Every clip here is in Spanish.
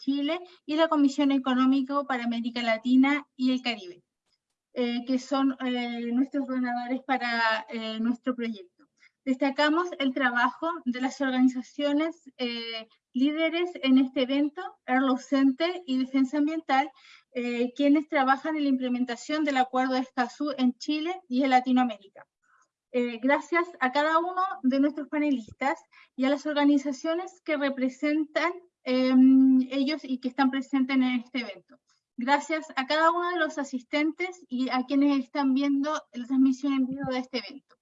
Chile y la Comisión Económica para América Latina y el Caribe, eh, que son eh, nuestros donadores para eh, nuestro proyecto. Destacamos el trabajo de las organizaciones líderes en este evento, Erlo Center y Defensa Ambiental, quienes trabajan en la implementación del Acuerdo de Escazú en Chile y en Latinoamérica. Eh, gracias a cada uno de nuestros panelistas y a las organizaciones que representan em, ellos y que están presentes en este evento. Gracias a cada uno de los asistentes y a quienes están viendo la transmisión en vivo de este evento.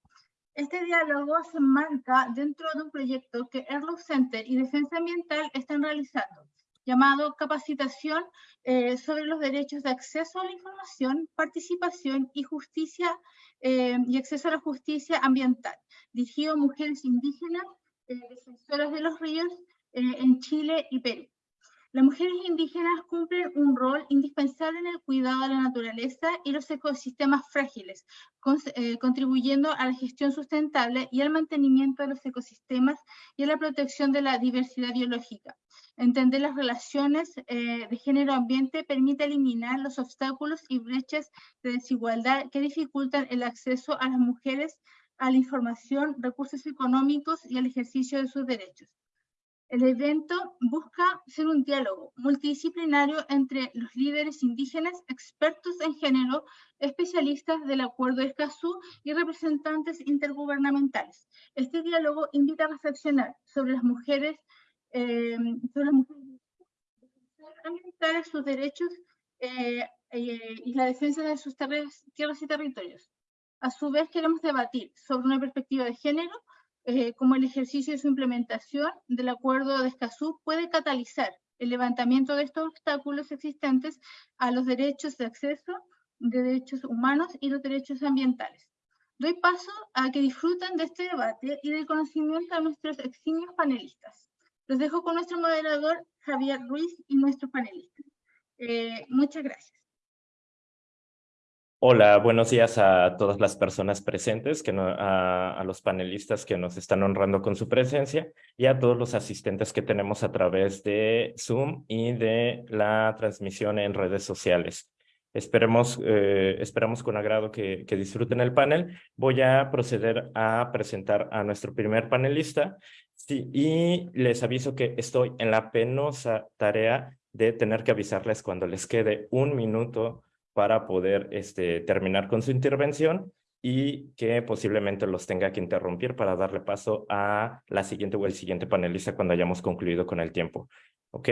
Este diálogo se enmarca dentro de un proyecto que Erlo Center y Defensa Ambiental están realizando, llamado Capacitación eh, sobre los derechos de acceso a la información, participación y justicia eh, y acceso a la justicia ambiental, dirigido a mujeres indígenas, eh, defensoras de los ríos en Chile y Perú. Las mujeres indígenas cumplen un rol indispensable en el cuidado de la naturaleza y los ecosistemas frágiles, contribuyendo a la gestión sustentable y al mantenimiento de los ecosistemas y a la protección de la diversidad biológica. Entender las relaciones eh, de género-ambiente permite eliminar los obstáculos y brechas de desigualdad que dificultan el acceso a las mujeres a la información, recursos económicos y al ejercicio de sus derechos. El evento busca ser un diálogo multidisciplinario entre los líderes indígenas, expertos en género, especialistas del Acuerdo de Escazú y representantes intergubernamentales. Este diálogo invita a reflexionar sobre las mujeres eh, sobre las mujeres sus derechos eh, eh, y la defensa de sus tierras y territorios. A su vez, queremos debatir sobre una perspectiva de género, eh, como el ejercicio de su implementación del Acuerdo de Escazú puede catalizar el levantamiento de estos obstáculos existentes a los derechos de acceso, de derechos humanos y los derechos ambientales. Doy paso a que disfruten de este debate y del conocimiento a nuestros eximios panelistas. Los dejo con nuestro moderador, Javier Ruiz, y nuestros panelistas. Eh, muchas gracias. Hola, buenos días a todas las personas presentes, que a, los panelistas que nos están honrando con su presencia y a todos los asistentes que tenemos a través de Zoom y de la transmisión en redes sociales. Esperemos, eh, esperamos con agrado que, disfruten el panel. Voy a proceder a presentar a nuestro primer panelista. Y les aviso que estoy en la penosa tarea de tener que avisarles cuando les quede un minuto para poder este, terminar con su intervención y que posiblemente los tenga que interrumpir para darle paso a la siguiente o el siguiente panelista cuando hayamos concluido con el tiempo. ¿Ok?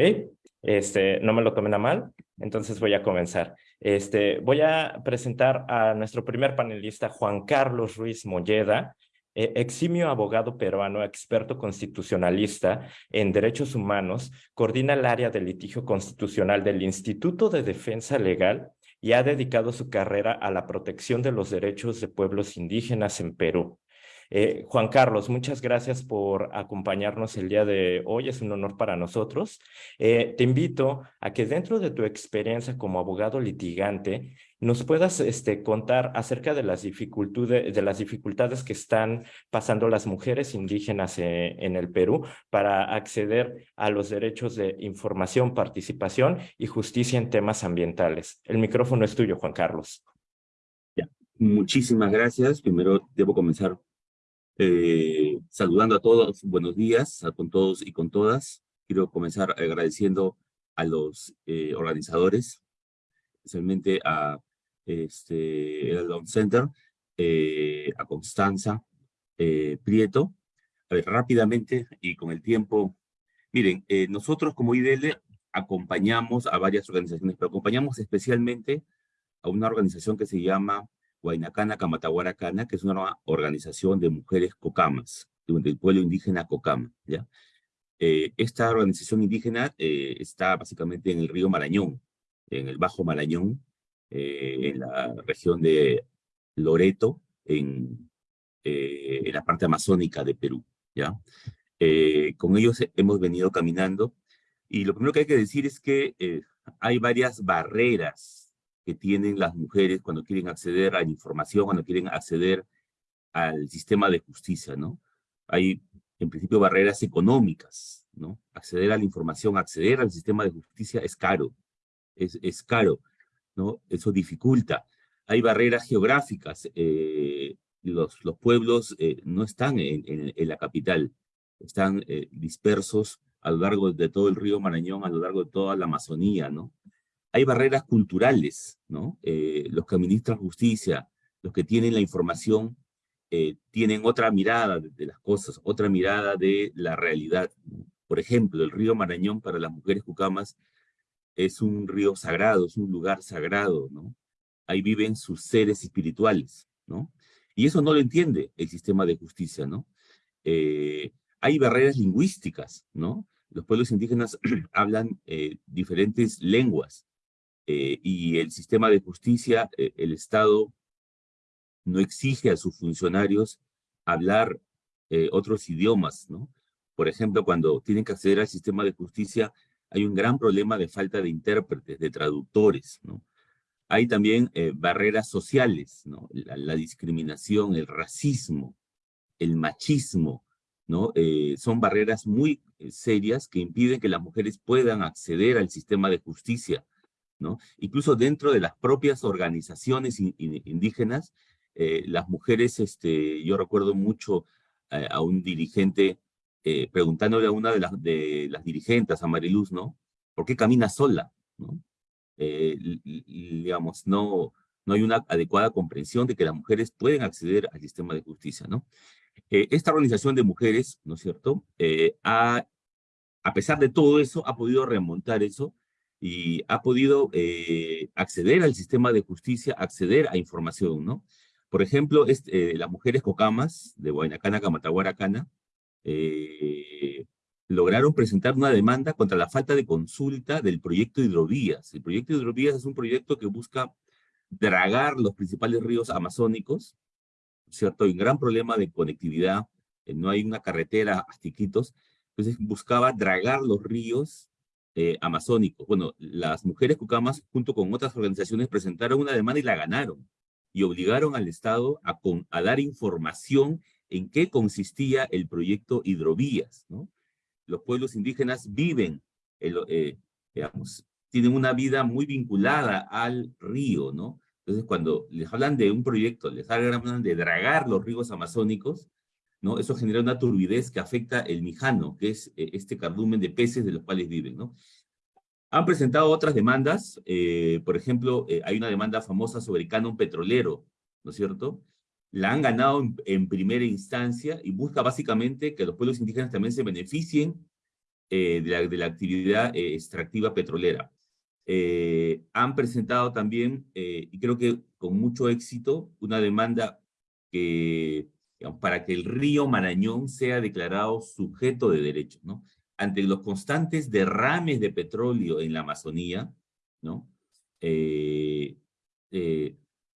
Este, no me lo tomen a mal, entonces voy a comenzar. Este, voy a presentar a nuestro primer panelista, Juan Carlos Ruiz Molleda, eh, eximio abogado peruano, experto constitucionalista en derechos humanos, coordina el área de litigio constitucional del Instituto de Defensa Legal y ha dedicado su carrera a la protección de los derechos de pueblos indígenas en Perú. Eh, Juan Carlos, muchas gracias por acompañarnos el día de hoy. Es un honor para nosotros. Eh, te invito a que dentro de tu experiencia como abogado litigante nos puedas este, contar acerca de las, dificultades, de las dificultades que están pasando las mujeres indígenas eh, en el Perú para acceder a los derechos de información, participación y justicia en temas ambientales. El micrófono es tuyo, Juan Carlos. Muchísimas gracias. Primero debo comenzar eh, saludando a todos, buenos días a con todos y con todas. Quiero comenzar agradeciendo a los eh, organizadores, especialmente a este, el Down Center, eh, a Constanza Prieto. A ver, rápidamente y con el tiempo. Miren, nosotros como IDL acompañamos a varias organizaciones, pero acompañamos especialmente a una organización que se llama Huaynacana Camatahuaracana, que es una organización de mujeres cocamas, del pueblo indígena cocama. ¿ya? Eh, esta organización indígena eh, está básicamente en el río Marañón, en el Bajo Marañón, eh, en la región de Loreto, en, en la parte amazónica de Perú. ¿ya? con ellos hemos venido caminando y lo primero que hay que decir es que hay varias barreras que tienen las mujeres cuando quieren acceder a la información, cuando quieren acceder al sistema de justicia, ¿no? Hay, en principio, barreras económicas, ¿no? Acceder a la información, acceder al sistema de justicia es caro, es, es caro, ¿no? Eso dificulta. Hay barreras geográficas, eh, los, los pueblos eh, no están en, en, la capital, están eh, dispersos a lo largo de todo el río Marañón, a lo largo de toda la Amazonía, ¿no? Hay barreras culturales, ¿no? los que administran justicia, los que tienen la información, tienen otra mirada de, de, las cosas, otra mirada de la realidad. Por ejemplo, el río Marañón para las mujeres cucamas es un río sagrado, es un lugar sagrado, ¿no? Ahí viven sus seres espirituales, ¿no? Y eso no lo entiende el sistema de justicia, ¿no? Eh, hay barreras lingüísticas, ¿no? Los pueblos indígenas hablan eh, diferentes lenguas eh, y el sistema de justicia, el Estado no exige a sus funcionarios hablar otros idiomas, ¿no? Por ejemplo, cuando tienen que acceder al sistema de justicia, hay un gran problema de falta de intérpretes, de traductores, ¿no? Hay también eh, barreras sociales, ¿no? La, discriminación, el racismo, el machismo, ¿no? Eh, son barreras muy eh, serias que impiden que las mujeres puedan acceder al sistema de justicia, ¿no? Incluso dentro de las propias organizaciones indígenas, las mujeres, este, yo recuerdo mucho a un dirigente eh, preguntándole a una de las, de las dirigentes, a Mariluz, ¿no? ¿Por qué camina sola? ¿no? Eh, digamos, no, no hay una adecuada comprensión de que las mujeres pueden acceder al sistema de justicia, ¿no? Eh, esta organización de mujeres, ¿no es cierto?, ha, a pesar de todo eso, ha podido remontar eso y ha podido acceder al sistema de justicia, acceder a información, ¿no? Por ejemplo, las mujeres cocamas de Guaynacana, Camatahuaracana, eh, lograron presentar una demanda contra la falta de consulta del proyecto Hidrovías. El proyecto Hidrovías es un proyecto que busca dragar los principales ríos amazónicos, ¿cierto? Hay un gran problema de conectividad, eh, no hay una carretera a Tiquitos, entonces buscaba dragar los ríos eh, amazónicos. Bueno, las mujeres cucamas, junto con otras organizaciones, presentaron una demanda y la ganaron, y obligaron al Estado a dar información en qué consistía el proyecto Hidrovías, ¿no? Los pueblos indígenas viven, eh, digamos, tienen una vida muy vinculada al río, ¿no? Entonces, cuando les hablan de un proyecto, les hablan de dragar los ríos amazónicos, ¿no? Eso genera una turbidez que afecta el mijano, que es eh, este cardumen de peces de los cuales viven, ¿no? Han presentado otras demandas, eh, por ejemplo, hay una demanda famosa sobre el canon petrolero, ¿no es cierto?, la han ganado en, primera instancia y busca básicamente que los pueblos indígenas también se beneficien eh, de, la, actividad eh, extractiva petrolera. Eh, han presentado también, y creo que con mucho éxito, una demanda que, para que el río Marañón sea declarado sujeto de derecho, ¿no? Ante los constantes derrames de petróleo en la Amazonía, ¿no?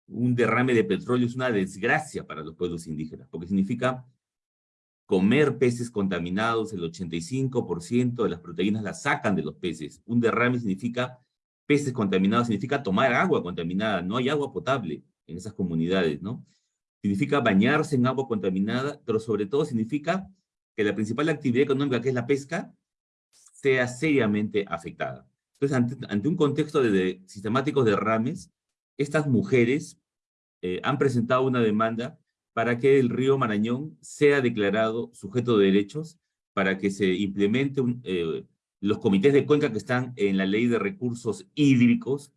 Un derrame de petróleo es una desgracia para los pueblos indígenas, porque significa comer peces contaminados, el 85% de las proteínas las sacan de los peces. Un derrame significa peces contaminados, significa tomar agua contaminada, no hay agua potable en esas comunidades, ¿no? Significa bañarse en agua contaminada, pero sobre todo significa que la principal actividad económica, que es la pesca, sea seriamente afectada. Entonces, ante, un contexto de, sistemáticos derrames, estas mujeres eh, han presentado una demanda para que el río Marañón sea declarado sujeto de derechos, para que se implemente eh, los comités de cuenca que están en la ley de recursos hídricos,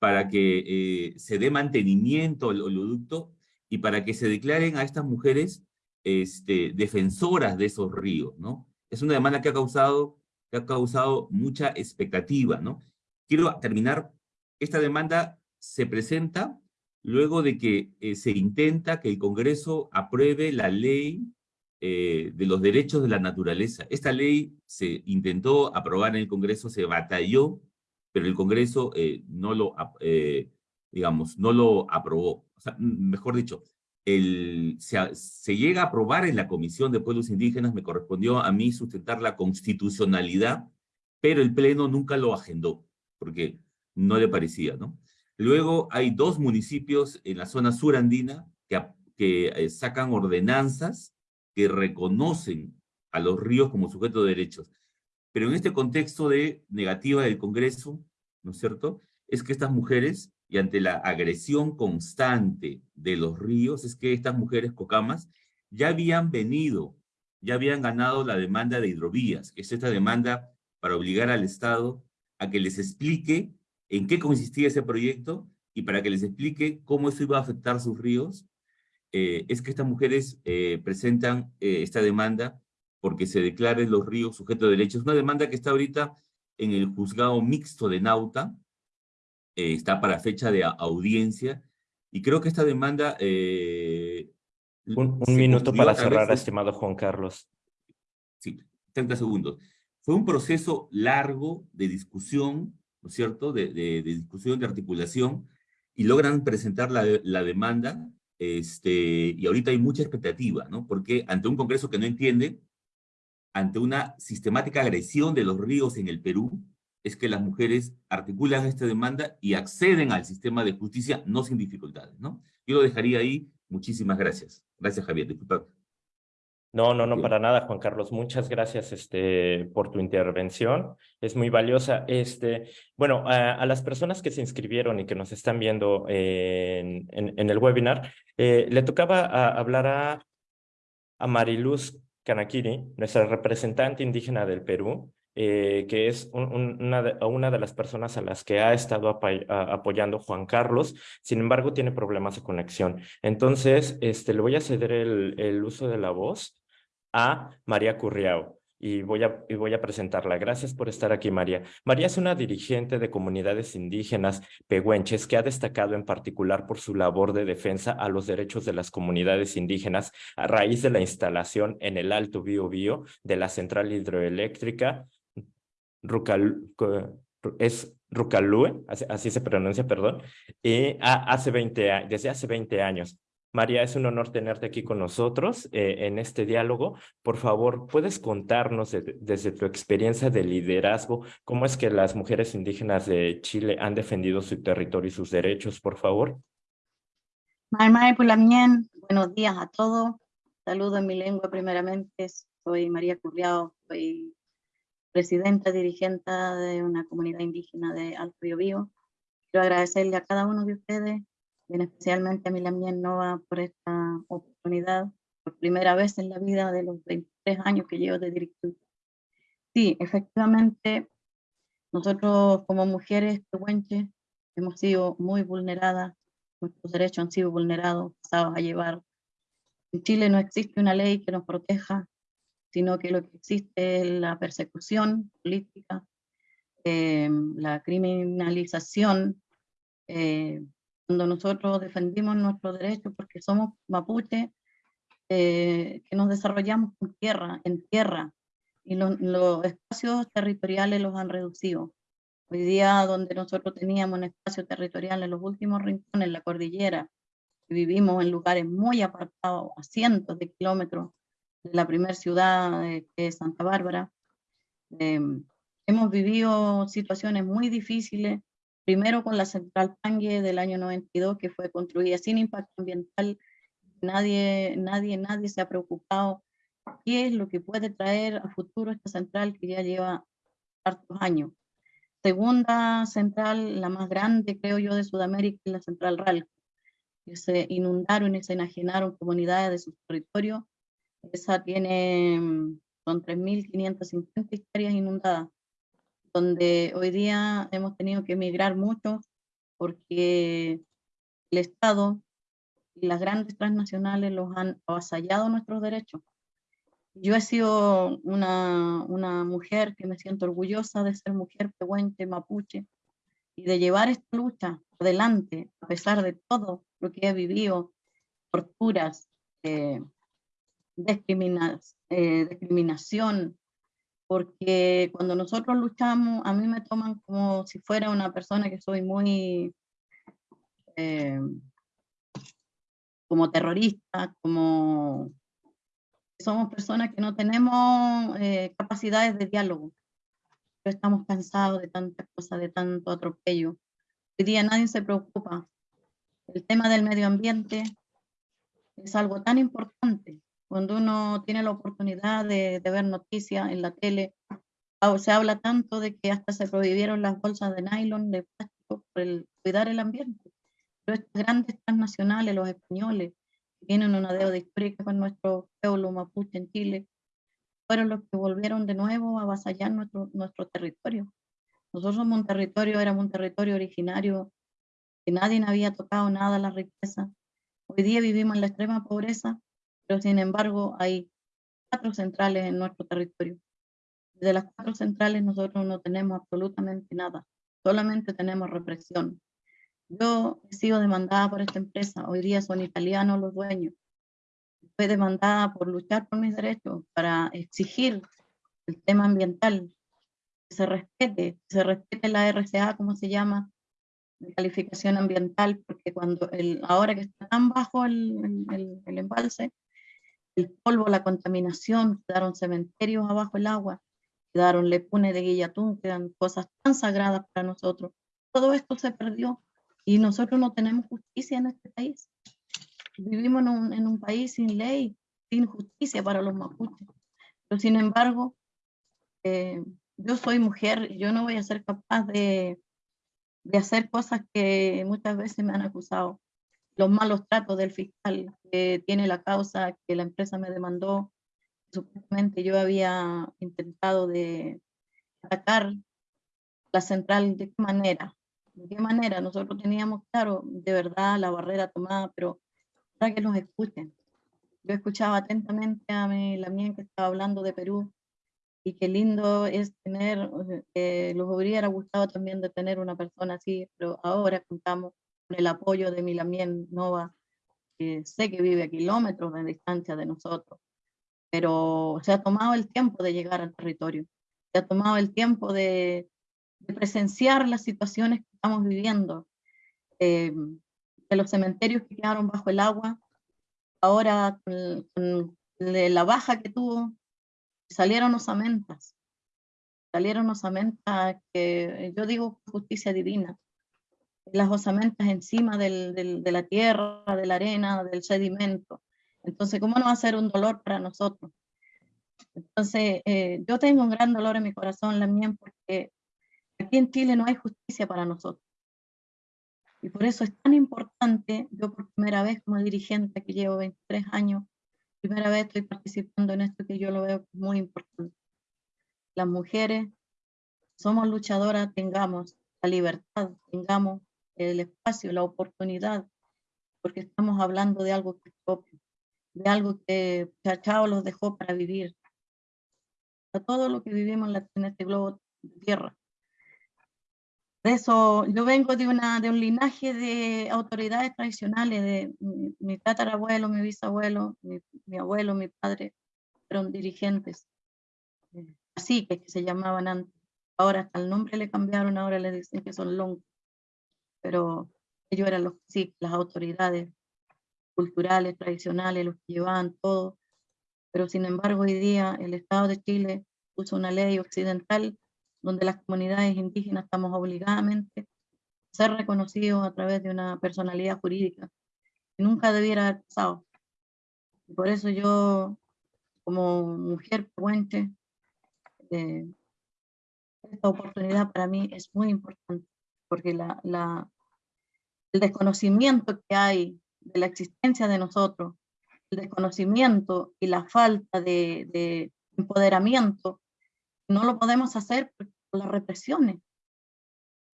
para que eh, se dé mantenimiento al oleoducto y para que se declaren a estas mujeres este, defensoras de esos ríos, ¿no? Es una demanda que ha causado, que ha causado mucha expectativa, ¿no? Quiero terminar, esta demanda se presenta luego de que eh, se intenta que el Congreso apruebe la ley eh, de los derechos de la naturaleza. Esta ley se intentó aprobar en el Congreso, se batalló, pero el Congreso eh, no lo, digamos, no lo aprobó. Mejor dicho, el, se, se, llega a aprobar en la Comisión de Pueblos Indígenas, me correspondió a mí sustentar la constitucionalidad, pero el Pleno nunca lo agendó, porque no le parecía, ¿no? Luego hay dos municipios en la zona surandina que, que eh, sacan ordenanzas que reconocen a los ríos como sujetos de derechos. Pero en este contexto de negativa del Congreso, ¿no es cierto?, es que estas mujeres, y ante la agresión constante de los ríos, es que estas mujeres cocamas ya habían venido, ya habían ganado la demanda de hidrovías, que es esta demanda para obligar al Estado a que les explique en qué consistía ese proyecto y para que les explique cómo eso iba a afectar sus ríos, eh, es que estas mujeres eh, presentan eh, esta demanda porque se declaren los ríos sujetos de derechos. Es una demanda que está ahorita en el juzgado mixto de Nauta, está para fecha de audiencia, y creo que esta demanda... un, minuto para cerrar, estimado Juan Carlos. Sí, 30 segundos. Fue un proceso largo de discusión, ¿no es cierto?, de, discusión, de articulación, y logran presentar la, la demanda, este, y ahorita hay mucha expectativa, ¿no? Porque ante un Congreso que no entiende, ante una sistemática agresión de los ríos en el Perú, es que las mujeres articulan esta demanda y acceden al sistema de justicia, no sin dificultades, ¿no? Yo lo dejaría ahí. Muchísimas gracias. Gracias, Javier. Disculpa. No, no, no, para nada, Juan Carlos. Muchas gracias este, por tu intervención. Es muy valiosa. Este, bueno, a, las personas que se inscribieron y que nos están viendo en, en, el webinar, eh, le tocaba hablar a, a Mariluz Kanakiri, nuestra representante indígena del Perú, eh, que es una, de, una, de, las personas a las que ha estado apoyando Juan Carlos, sin embargo tiene problemas de conexión. Entonces, este, le voy a ceder el, el uso de la voz a María Curriao y voy, a, y voy a presentarla. Gracias por estar aquí, María. María es una dirigente de comunidades indígenas pehuenches que ha destacado en particular por su labor de defensa a los derechos de las comunidades indígenas a raíz de la instalación en el Alto Biobío de la central hidroeléctrica Rucal, es Rucalue, así, se pronuncia, perdón, y hace 20, desde hace 20 años. María, es un honor tenerte aquí con nosotros eh, en este diálogo. Por favor, ¿puedes contarnos desde tu experiencia de liderazgo cómo es que las mujeres indígenas de Chile han defendido su territorio y sus derechos, por favor? buenos días a todos. Saludo en mi lengua primeramente. Soy María Curriao, soy presidenta dirigente de una comunidad indígena de Alto Biobío. Quiero agradecerle a cada uno de ustedes y especialmente a Milamien Nova por esta oportunidad, por primera vez en la vida de los 23 años que llevo de director. Sí, efectivamente, nosotros como mujeres pehuenches hemos sido muy vulneradas, nuestros derechos han sido vulnerados, pasados a llevar. En Chile no existe una ley que nos proteja, sino que lo que existe es la persecución política, eh, la criminalización, eh, cuando nosotros defendimos nuestros derechos porque somos mapuche, eh, que nos desarrollamos en tierra, en tierra, y los espacios territoriales los han reducido. Hoy día donde nosotros teníamos un espacio territorial en los últimos rincones, en la cordillera, vivimos en lugares muy apartados, a cientos de kilómetros de la primera ciudad que es Santa Bárbara, em, hemos vivido situaciones muy difíciles Primero con la central Pangue del año 92, que fue construida sin impacto ambiental. Nadie, nadie, nadie se ha preocupado qué es lo que puede traer a futuro esta central que ya lleva hartos años. Segunda central, la más grande, creo yo, de Sudamérica, es la central RAL, que se inundaron y se enajenaron comunidades de su territorio. Esa tiene, mm, son 3.550 hectáreas inundadas donde hoy día hemos tenido que emigrar mucho porque el Estado y las grandes transnacionales los han avasallado nuestros derechos. Yo he sido una, una mujer que me siento orgullosa de ser mujer pehuenche, mapuche, y de llevar esta lucha adelante, a pesar de todo lo que he vivido, torturas, eh, eh discriminación, porque cuando nosotros luchamos, a mí me toman como si fuera una persona que soy muy eh, como terrorista, como somos personas que no tenemos eh, capacidades de diálogo. Pero estamos cansados de tantas cosas, de tanto atropello. Hoy día nadie se preocupa. El tema del medio ambiente es algo tan importante cuando uno tiene la oportunidad de, ver noticias en la tele, se habla tanto de que hasta se prohibieron las bolsas de nylon, de plástico, por el, cuidar el ambiente. Pero estos grandes transnacionales, los españoles, que tienen una deuda histórica con nuestro pueblo mapuche en Chile, fueron los que volvieron de nuevo a avasallar nuestro, nuestro territorio. Nosotros somos un territorio, éramos un territorio originario que nadie había tocado nada la riqueza. Hoy día vivimos en la extrema pobreza, pero sin embargo hay cuatro centrales en nuestro territorio. De las cuatro centrales nosotros no tenemos absolutamente nada, solamente tenemos represión. Yo he sido demandada por esta empresa, hoy día son italianos los dueños. Fue demandada por luchar por mis derechos, para exigir el tema ambiental, que se respete, que se respete la RCA, como se llama, de calificación ambiental, porque cuando el, ahora que está tan bajo el, el, el embalse, el polvo, la contaminación, quedaron cementerios abajo el agua, quedaron lepune de Guillatún, quedan cosas tan sagradas para nosotros. Todo esto se perdió y nosotros no tenemos justicia en este país. Vivimos en un, en un país sin ley, sin justicia para los mapuches. Pero sin embargo, eh, yo soy mujer yo no voy a ser capaz de, de hacer cosas que muchas veces me han acusado los malos tratos del fiscal que tiene la causa que la empresa me demandó. Supuestamente yo había intentado de atacar la central, ¿de qué manera? ¿De qué manera? Nosotros teníamos, claro, de verdad la barrera tomada, pero para que nos escuchen. Yo escuchaba atentamente a mi, la mía que estaba hablando de Perú y qué lindo es tener, eh, los hubiera gustado también de tener una persona así, pero ahora contamos el apoyo de Milamien Nova, que sé que vive a kilómetros de distancia de nosotros, pero se ha tomado el tiempo de llegar al territorio, se ha tomado el tiempo de, presenciar las situaciones que estamos viviendo, eh, de los cementerios que quedaron bajo el agua, ahora con, la baja que tuvo, salieron osamentas, salieron osamentas que yo digo justicia divina, las osamentas encima del, de la tierra, de la arena, del sedimento. Entonces, ¿cómo no va a ser un dolor para nosotros? Entonces, eh, yo tengo un gran dolor en mi corazón, la mía, porque aquí en Chile no hay justicia para nosotros. Y por eso es tan importante, yo por primera vez como dirigente que llevo 23 años, primera vez estoy participando en esto que yo lo veo muy importante. Las mujeres somos luchadoras, tengamos la libertad, tengamos el espacio, la oportunidad, porque estamos hablando de algo que es propio, de algo que Chachao los dejó para vivir, a todo lo que vivimos en, este globo de tierra. De eso, yo vengo de, una, de un linaje de autoridades tradicionales, de mi, tatarabuelo, mi bisabuelo, mi, abuelo, mi padre, fueron dirigentes, así que, que se llamaban antes. Ahora hasta el nombre le cambiaron, ahora le dicen que son long pero ellos eran los sí, las autoridades culturales, tradicionales, los que llevaban todo, pero sin embargo hoy día el Estado de Chile puso una ley occidental donde las comunidades indígenas estamos obligadamente a ser reconocidos a través de una personalidad jurídica que nunca debiera haber pasado. Y por eso yo, como mujer puente, eh, esta oportunidad para mí es muy importante porque la, la, el desconocimiento que hay de la existencia de nosotros, el desconocimiento y la falta de, de empoderamiento, no lo podemos hacer por las represiones.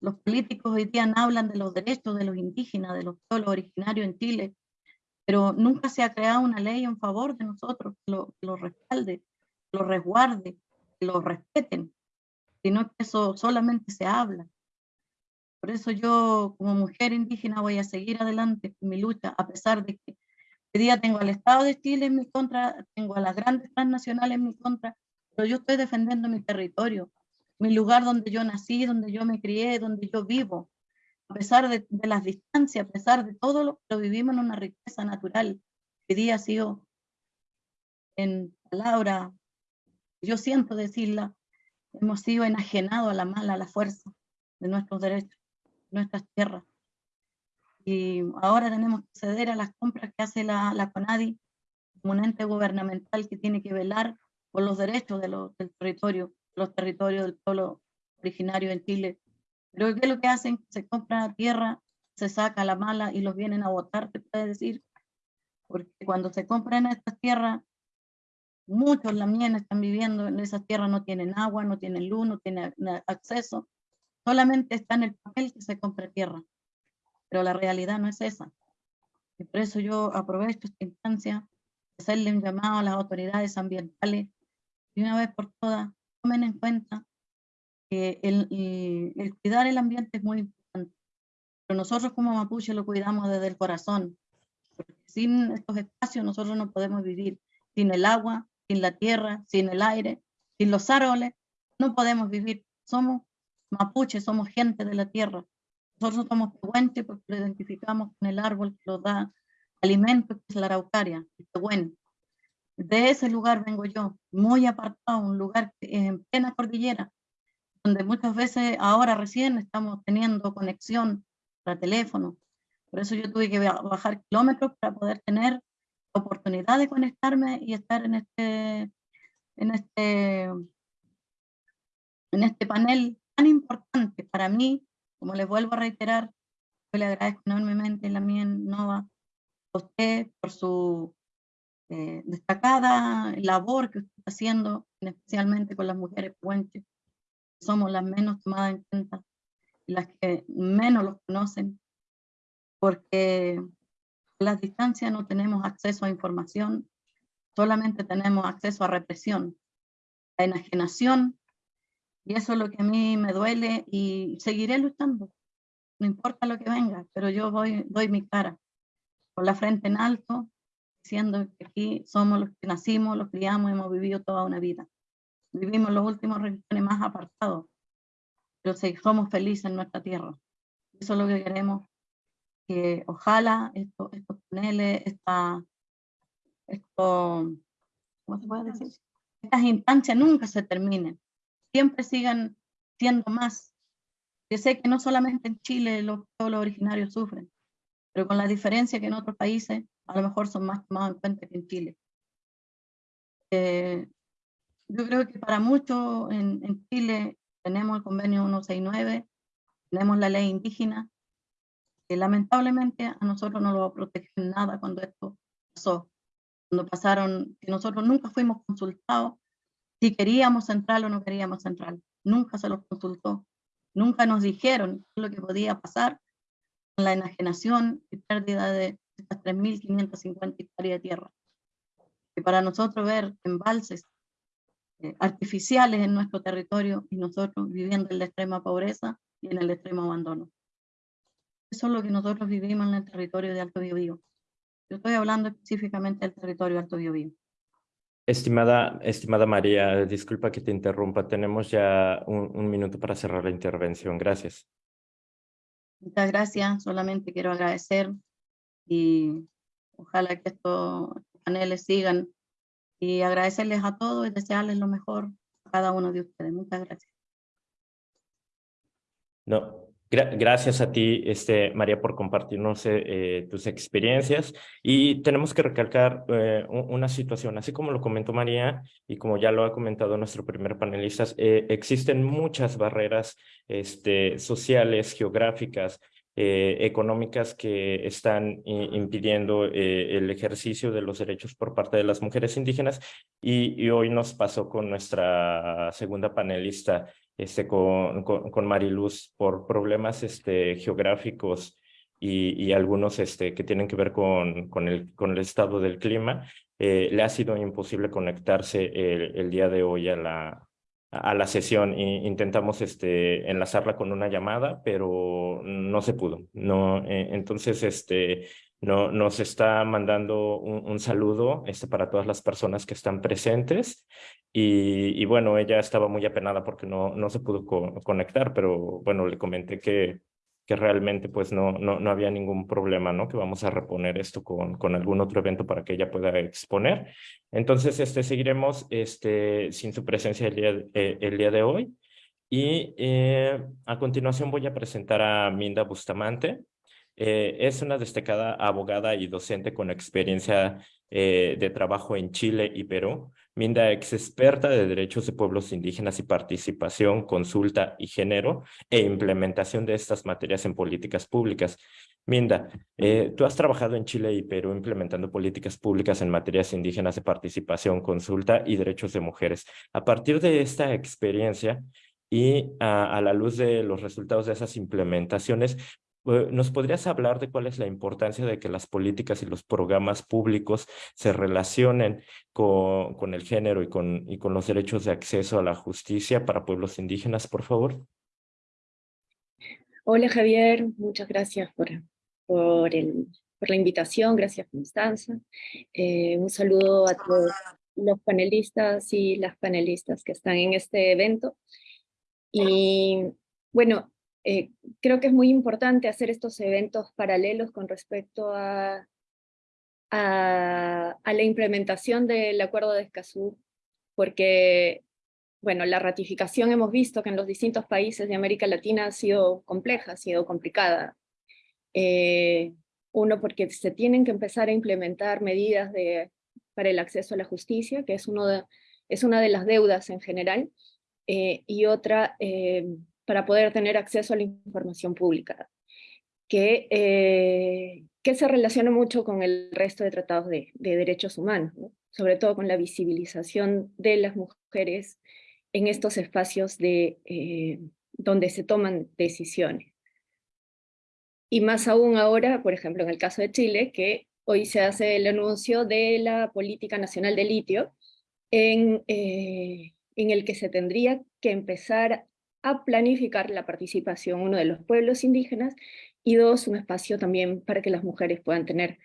Los políticos hoy día hablan de los derechos de los indígenas, de los pueblos originarios en Chile, pero nunca se ha creado una ley en favor de nosotros que lo, lo respalde, lo resguarde, que lo respeten, sino que eso solamente se habla. Por eso yo como mujer indígena voy a seguir adelante con mi lucha, a pesar de que hoy día tengo al Estado de Chile en mi contra, tengo a las grandes transnacionales en mi contra, pero yo estoy defendiendo mi territorio, mi lugar donde yo nací, donde yo me crié, donde yo vivo. A pesar de, las distancias, a pesar de todo lo que vivimos en una riqueza natural, hoy día ha sido en palabra, yo siento decirla, hemos sido enajenados a la mala, a la fuerza de nuestros derechos nuestras tierras. Y ahora tenemos que ceder a las compras que hace la, la CONADI, como un ente gubernamental que tiene que velar por los derechos de del territorio. los territorios del pueblo originario en Chile. Pero ¿qué es lo que hacen? Se compra tierra, se saca la mala y los vienen a votar, te puede decir. Porque cuando se compran estas tierras, muchos lamienes están viviendo en esas tierras, no tienen agua, no tienen luz, no tienen acceso. Solamente está en el papel que se compra tierra. Pero la realidad no es esa. Y por eso yo aprovecho esta instancia de hacerle un llamado a las autoridades ambientales y una vez por todas tomen en cuenta que el, cuidar el ambiente es muy importante. Pero nosotros como mapuche lo cuidamos desde el corazón. Porque sin estos espacios nosotros no podemos vivir. Sin el agua, sin la tierra, sin el aire, sin los árboles, no podemos vivir. Somos mapuches, somos gente de la tierra. Nosotros somos pehuenche porque lo identificamos con el árbol que nos da alimento, que es la araucaria, el pehuen. De ese lugar vengo yo, muy apartado, un lugar en plena cordillera, donde muchas veces ahora recién estamos teniendo conexión para teléfono. Por eso yo tuve que bajar kilómetros para poder tener la oportunidad de conectarme y estar en este, en este, en este panel tan importante para mí como les vuelvo a reiterar, yo le agradezco enormemente mía Nova a usted por su eh, destacada labor que usted está haciendo, especialmente con las mujeres puentes, somos las menos tomadas en cuenta las que menos los conocen, porque a las distancias no tenemos acceso a información, solamente tenemos acceso a represión, a enajenación y eso es lo que a mí me duele y seguiré luchando. No importa lo que venga, pero yo voy, doy mi cara con la frente en alto, diciendo que aquí somos los que nacimos, los criamos, hemos vivido toda una vida. Vivimos los últimos regiones más apartados, pero somos felices en nuestra tierra. Eso es lo que queremos, que ojalá estos, estos paneles, esta, esto, ¿cómo se puede decir? Estas instancias nunca se terminen siempre sigan siendo más. Yo sé que no solamente en Chile los pueblos originarios sufren, pero con la diferencia que en otros países a lo mejor son más tomados en cuenta que en Chile. Eh, yo creo que para muchos en, Chile tenemos el convenio 169, tenemos la ley indígena, que lamentablemente a nosotros no lo protegen nada cuando esto pasó. Cuando pasaron, que nosotros nunca fuimos consultados si queríamos central o no queríamos central. Nunca se los consultó, nunca nos dijeron lo que podía pasar con la enajenación y pérdida de estas 3.550 hectáreas de tierra. Y para nosotros ver embalses eh, artificiales en nuestro territorio y nosotros viviendo en la extrema pobreza y en el extremo abandono. Eso es lo que nosotros vivimos en el territorio de Alto Biobío. Yo estoy hablando específicamente del territorio de Alto Biobío. Estimada, estimada María, disculpa que te interrumpa. Tenemos ya un, minuto para cerrar la intervención. Gracias. Muchas gracias. Solamente quiero agradecer y ojalá que estos paneles sigan y agradecerles a todos y desearles lo mejor a cada uno de ustedes. Muchas gracias. No, gracias a ti, este, María, por compartirnos eh, eh, tus experiencias. Y tenemos que recalcar eh, una situación, así como lo comentó María y como ya lo ha comentado nuestro primer panelista, existen muchas barreras este, sociales, geográficas, económicas que están impidiendo el ejercicio de los derechos por parte de las mujeres indígenas y, y hoy nos pasó con nuestra segunda panelista, este, con, con, Mariluz por problemas este, geográficos y, y, algunos este, que tienen que ver con, con, el, con el estado del clima, eh, le ha sido imposible conectarse el, el, día de hoy a la, a la sesión. E intentamos este, enlazarla con una llamada, pero no se pudo. No, eh, entonces, este, no, nos está mandando un, saludo este, para todas las personas que están presentes y, y, bueno, ella estaba muy apenada porque no, no se pudo conectar, pero bueno, le comenté que, que realmente pues no, no, no había ningún problema, ¿no? Que vamos a reponer esto con, con algún otro evento para que ella pueda exponer. Entonces, este, seguiremos este, sin su presencia el día, eh, el día de hoy. Y eh, a continuación voy a presentar a Minda Bustamante. Eh, es una destacada abogada y docente con experiencia eh, de trabajo en Chile y Perú. Minda, ex experta de derechos de pueblos indígenas y participación, consulta y género e implementación de estas materias en políticas públicas. Minda, eh, tú has trabajado en Chile y Perú implementando políticas públicas en materias indígenas de participación, consulta y derechos de mujeres. A partir de esta experiencia y a la luz de los resultados de esas implementaciones, ¿Nos podrías hablar de cuál es la importancia de que las políticas y los programas públicos se relacionen con, con el género y con, y con los derechos de acceso a la justicia para pueblos indígenas, por favor? Hola Javier, muchas gracias por, por, el, por la invitación, gracias Constanza. Eh, un saludo a todos los panelistas y las panelistas que están en este evento. Y bueno, eh, creo que es muy importante hacer estos eventos paralelos con respecto a, a, la implementación del Acuerdo de Escazú, porque bueno, la ratificación hemos visto que en los distintos países de América Latina ha sido compleja, ha sido complicada. Eh, uno, porque se tienen que empezar a implementar medidas de, para el acceso a la justicia, que es, uno de, es una de las deudas en general, eh, y otra, para poder tener acceso a la información pública, que, eh, que se relaciona mucho con el resto de tratados de, derechos humanos, sobre todo con la visibilización de las mujeres en estos espacios de, eh, donde se toman decisiones. Y más aún ahora, por ejemplo, en el caso de Chile, que hoy se hace el anuncio de la Política Nacional de Litio, en, eh, en el que se tendría que empezar a planificar la participación, uno de los pueblos indígenas, y dos, un espacio también para que las mujeres puedan tener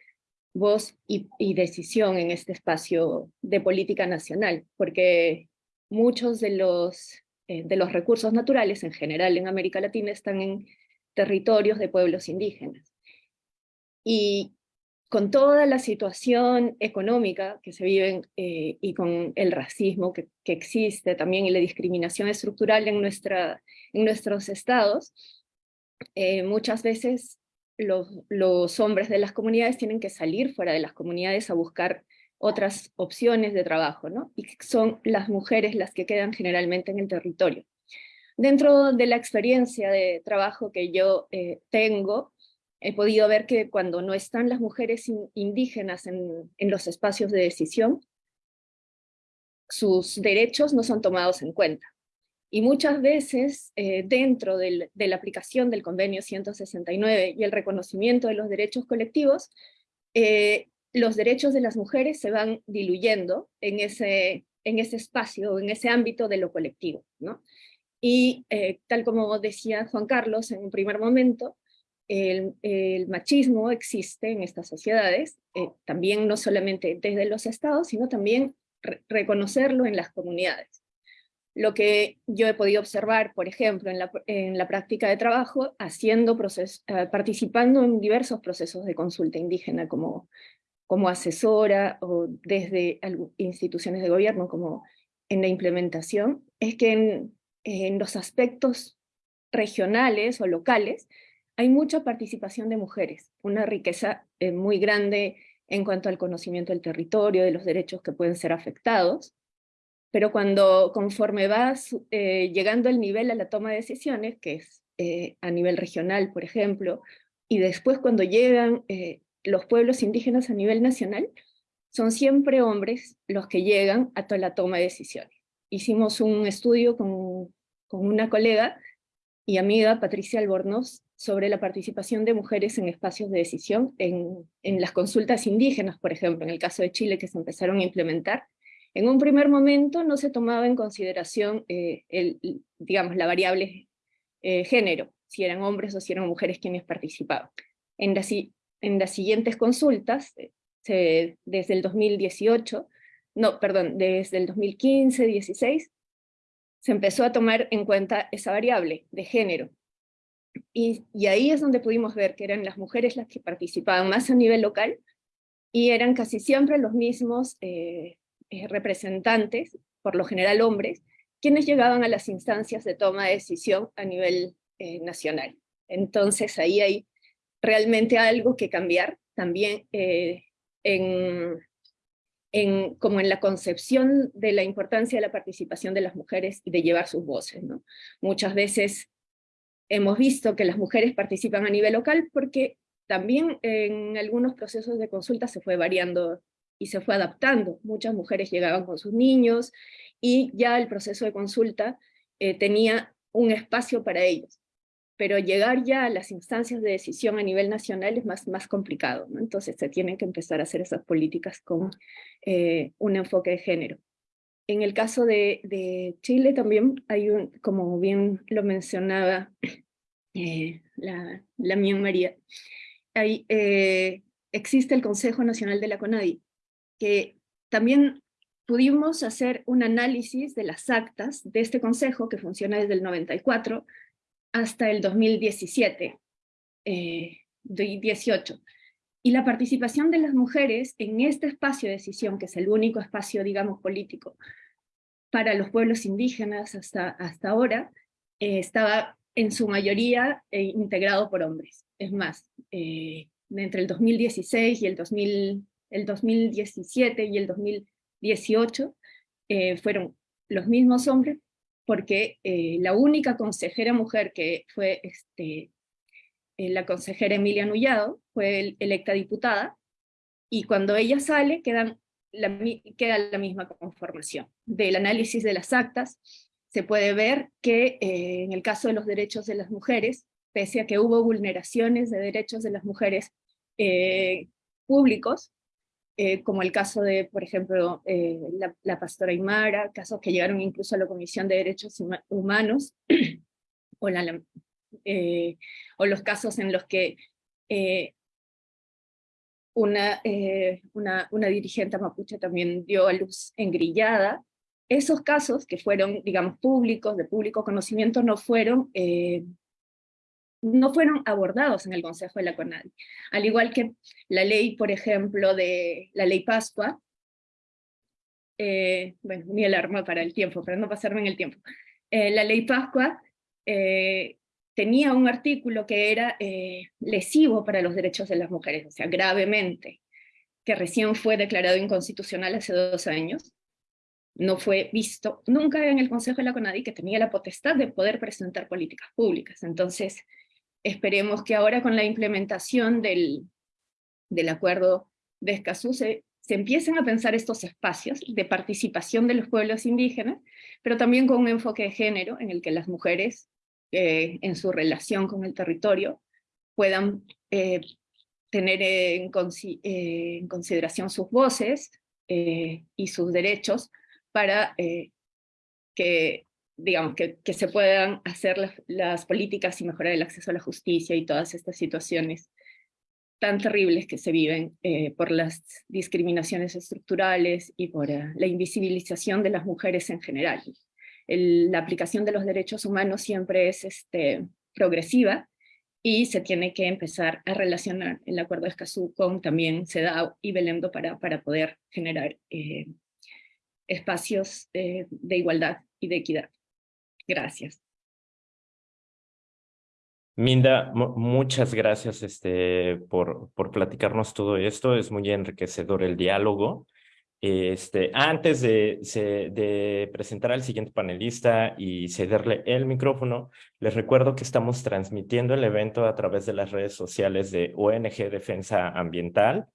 voz y, decisión en este espacio de política nacional, porque muchos de los, eh, de los recursos naturales en general en América Latina están en territorios de pueblos indígenas. Y con toda la situación económica que se vive eh, y con el racismo que, existe también y la discriminación estructural en, nuestros estados, eh, muchas veces los, los, hombres de las comunidades tienen que salir fuera de las comunidades a buscar otras opciones de trabajo, ¿no? Y son las mujeres las que quedan generalmente en el territorio. Dentro de la experiencia de trabajo que yo eh, tengo, he podido ver que cuando no están las mujeres indígenas en, los espacios de decisión, sus derechos no son tomados en cuenta. Y muchas veces, eh, dentro de la aplicación del convenio 169 y el reconocimiento de los derechos colectivos, eh, los derechos de las mujeres se van diluyendo en ese, en ese espacio, en ese ámbito de lo colectivo. Y eh, tal como decía Juan Carlos en un primer momento, el, machismo existe en estas sociedades, eh, también no solamente desde los estados, sino también reconocerlo en las comunidades. Lo que yo he podido observar, por ejemplo, en la, práctica de trabajo, haciendo eh, participando en diversos procesos de consulta indígena como, como asesora o desde instituciones de gobierno como en la implementación, es que en los aspectos regionales o locales hay mucha participación de mujeres, una riqueza eh, muy grande en cuanto al conocimiento del territorio, de los derechos que pueden ser afectados, pero cuando conforme vas eh, llegando al nivel a la toma de decisiones, que es eh, a nivel regional, por ejemplo, y después cuando llegan los pueblos indígenas a nivel nacional, son siempre hombres los que llegan a toda la toma de decisiones. Hicimos un estudio con, con una colega y amiga, Patricia Albornoz, sobre la participación de mujeres en espacios de decisión, en, en, las consultas indígenas, por ejemplo, en el caso de Chile, que se empezaron a implementar. En un primer momento no se tomaba en consideración eh, el, digamos, la variable eh, género, si eran hombres o si eran mujeres quienes participaban. En, en las siguientes consultas, eh, desde el 2018, no, perdón, desde el 2015-16, se empezó a tomar en cuenta esa variable de género, y, ahí es donde pudimos ver que eran las mujeres las que participaban más a nivel local, y eran casi siempre los mismos eh, eh, representantes, por lo general hombres, quienes llegaban a las instancias de toma de decisión a nivel eh, nacional. Entonces ahí hay realmente algo que cambiar también en, en, como en la concepción de la importancia de la participación de las mujeres y de llevar sus voces. Muchas veces hemos visto que las mujeres participan a nivel local porque también en algunos procesos de consulta se fue variando y se fue adaptando. Muchas mujeres llegaban con sus niños y ya el proceso de consulta eh, tenía un espacio para ellos. Pero llegar ya a las instancias de decisión a nivel nacional es más, más complicado. ¿no? Entonces se tienen que empezar a hacer esas políticas con eh, un enfoque de género. En el caso de, de, Chile también hay un, como bien lo mencionaba eh, la, la mía María, hay, existe el Consejo Nacional de la CONADI, que también pudimos hacer un análisis de las actas de este consejo que funciona desde el 94 hasta el 2017, eh, 18. Y la participación de las mujeres en este espacio de decisión, que es el único espacio, digamos, político para los pueblos indígenas hasta, hasta ahora, eh, estaba en su mayoría eh, integrado por hombres. Es más, eh, entre el 2016 y el 2000, el 2017 y el 2018 eh, fueron los mismos hombres, porque eh, la única consejera mujer que fue este, eh, la consejera Emilia Nullado, fue electa diputada, y cuando ella sale queda la misma conformación. Del análisis de las actas se puede ver que en el caso de los derechos de las mujeres, pese a que hubo vulneraciones de derechos de las mujeres públicos, eh, como el caso de, por ejemplo, eh, la, pastora Aymara, casos que llegaron incluso a la Comisión de Derechos Humanos, o, eh, o los casos en los que una, una, una, dirigente mapuche también dio a luz engrillada. Esos casos que fueron, digamos, públicos, de público conocimiento, no fueron no fueron abordados en el Consejo de la CONADI. Al igual que la ley, por ejemplo, de la ley Pascua, eh, bueno, ni el arma para el tiempo, para no pasarme en el tiempo. Eh, la ley Pascua eh, tenía un artículo que era lesivo para los derechos de las mujeres, o sea, gravemente, que recién fue declarado inconstitucional hace dos años, no fue visto nunca en el Consejo de la CONADI que tenía la potestad de poder presentar políticas públicas. Entonces, esperemos que ahora con la implementación del, del acuerdo de Escazú se, empiecen a pensar estos espacios de participación de los pueblos indígenas, pero también con un enfoque de género en el que las mujeres, eh, en su relación con el territorio, puedan eh, tener en, eh, en, consideración sus voces y sus derechos para que digamos, que, que se puedan hacer las, políticas y mejorar el acceso a la justicia y todas estas situaciones tan terribles que se viven eh, por las discriminaciones estructurales y por eh, la invisibilización de las mujeres en general. la aplicación de los derechos humanos siempre es este, progresiva y se tiene que empezar a relacionar el Acuerdo de Escazú con también CEDAW y Belendo para, para poder generar eh, espacios de igualdad y de equidad. Gracias. Minda, muchas gracias este, por, por platicarnos todo esto. Es muy enriquecedor el diálogo. Este, antes de, de, presentar al siguiente panelista y cederle el micrófono, les recuerdo que estamos transmitiendo el evento a través de las redes sociales de ONG Defensa Ambiental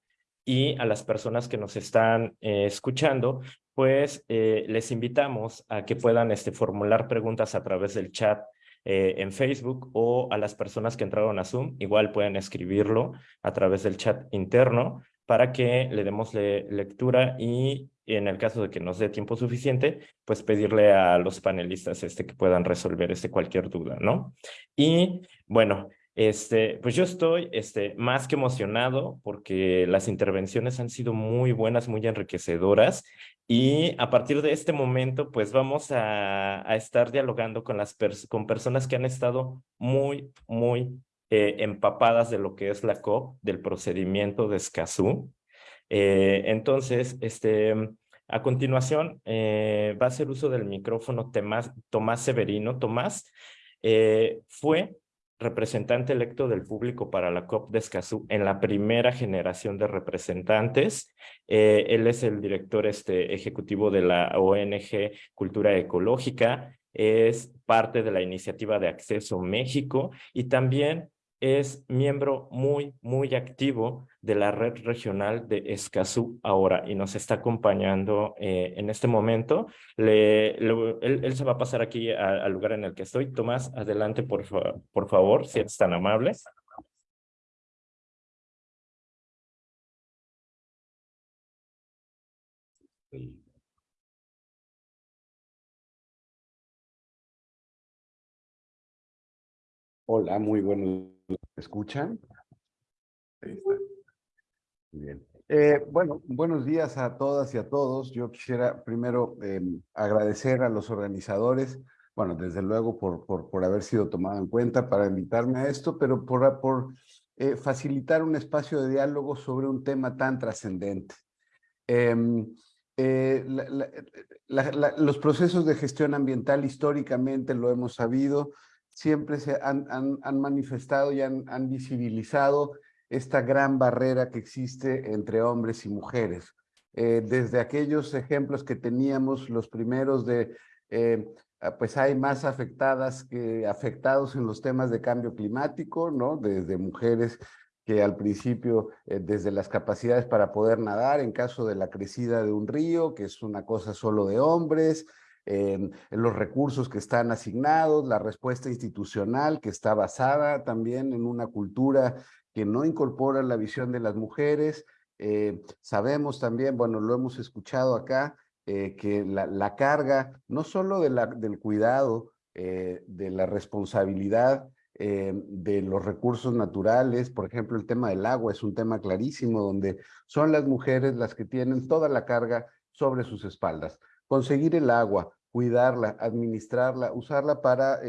y a las personas que nos están eh, escuchando, pues eh, les invitamos a que puedan este, formular preguntas a través del chat eh, en Facebook o a las personas que entraron a Zoom, igual pueden escribirlo a través del chat interno para que le demos lectura y en el caso de que nos dé tiempo suficiente, pues pedirle a los panelistas este, que puedan resolver este, cualquier duda, ¿no? Y bueno, este, pues yo estoy este, más que emocionado porque las intervenciones han sido muy buenas, muy enriquecedoras y a partir de este momento pues vamos a, estar dialogando con, las con personas que han estado muy, muy eh, empapadas de lo que es la COP, del procedimiento de Escazú. Eh, entonces, este, a continuación eh, va a hacer uso del micrófono Tomás, Tomás Severino. Tomás fue representante electo del público para la COP de Escazú en la primera generación de representantes. Eh, él es el director este, ejecutivo de la ONG Cultura Ecológica, es parte de la iniciativa de Acceso México y también es miembro muy, muy activo de la red regional de Escazú ahora y nos está acompañando eh, en este momento. Le, él, se va a pasar aquí al lugar en el que estoy. Tomás, adelante por, por favor, si eres tan amable. Hola, muy buenos ¿Me escuchan? Ahí está. Eh, bueno, buenos días a todas y a todos. Yo quisiera primero em, agradecer a los organizadores, bueno, desde luego por, por, por, haber sido tomado en cuenta para invitarme a esto, pero por, por eh, facilitar un espacio de diálogo sobre un tema tan trascendente. Em, eh, los procesos de gestión ambiental históricamente lo hemos sabido, siempre se han, han, manifestado y han, han, visibilizado esta gran barrera que existe entre hombres y mujeres. Eh, desde aquellos ejemplos que teníamos, los primeros de, eh, ah, pues hay más afectadas que afectados en los temas de cambio climático, ¿no? Desde mujeres que al principio, eh, desde las capacidades para poder nadar, en caso de la crecida de un río, que es una cosa solo de hombres, en, los recursos que están asignados, la respuesta institucional que está basada también en una cultura que no incorpora la visión de las mujeres. Eh, sabemos también, bueno, lo hemos escuchado acá, eh, que la, carga no solo de la, del cuidado, eh, de la responsabilidad de los recursos naturales, por ejemplo, el tema del agua es un tema clarísimo donde son las mujeres las que tienen toda la carga sobre sus espaldas. Conseguir el agua, cuidarla, administrarla, usarla para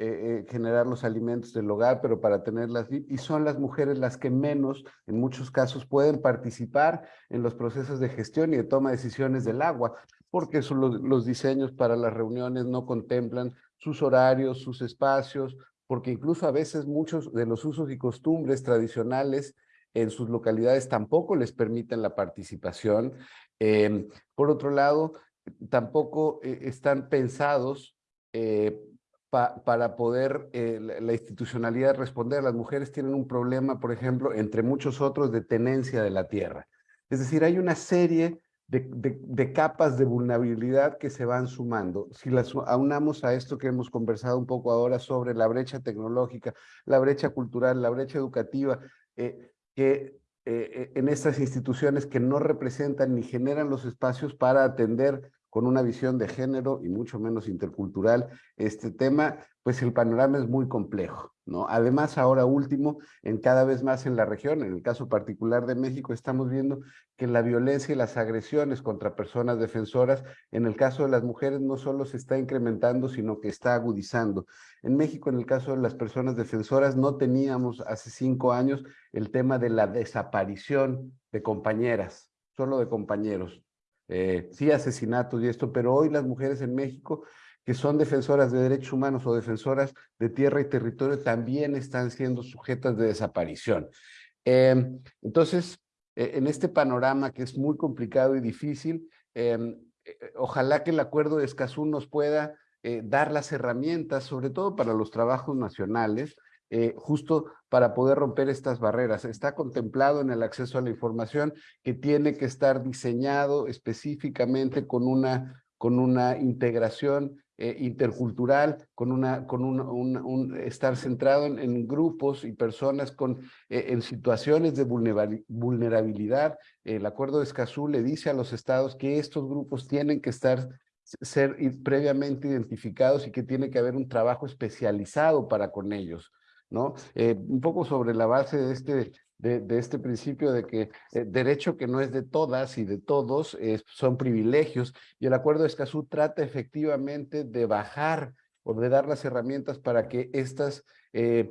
eh, eh, generar los alimentos del hogar, pero para tenerlas y son las mujeres las que menos, en muchos casos, pueden participar en los procesos de gestión y de toma de decisiones del agua, porque son los, diseños para las reuniones no contemplan sus horarios, sus espacios, porque incluso a veces muchos de los usos y costumbres tradicionales en sus localidades tampoco les permiten la participación. Em, por otro lado, tampoco eh, están pensados para poder eh, la, institucionalidad responder. Las mujeres tienen un problema, por ejemplo, entre muchos otros, de tenencia de la tierra. Es decir, hay una serie de, capas de vulnerabilidad que se van sumando. Si las aunamos a esto que hemos conversado un poco ahora sobre la brecha tecnológica, la brecha cultural, la brecha educativa, que en estas instituciones que no representan ni generan los espacios para atender con una visión de género y mucho menos intercultural este tema, pues el panorama es muy complejo, ¿no? Además, ahora último, en cada vez más en la región, en el caso particular de México, estamos viendo que la violencia y las agresiones contra personas defensoras, en el caso de las mujeres, no solo se está incrementando, sino que está agudizando. En México, en el caso de las personas defensoras, no teníamos hace cinco años el tema de la desaparición de compañeras, solo de compañeros eh, sí asesinatos y esto, pero hoy las mujeres en México que son defensoras de derechos humanos o defensoras de tierra y territorio también están siendo sujetas de desaparición. Em, entonces, e, en este panorama que es muy complicado y difícil, em, e, e, ojalá que el acuerdo de Escazú nos pueda eh, dar las herramientas, sobre todo para los trabajos nacionales, eh, justo para poder romper estas barreras. Está contemplado en el acceso a la información que tiene que estar diseñado específicamente con una, con una integración eh, intercultural, con, una, con un, estar centrado en, grupos y personas con, eh, en situaciones de vulnerabilidad. El acuerdo de Escazú le dice a los estados que estos grupos tienen que estar ser previamente identificados y que tiene que haber un trabajo especializado para con ellos. ¿No? Eh, un poco sobre la base de este, de, este principio de que eh, derecho que no es de todas y de todos son privilegios y el acuerdo de Escazú trata efectivamente de bajar o de dar las herramientas para que estas eh,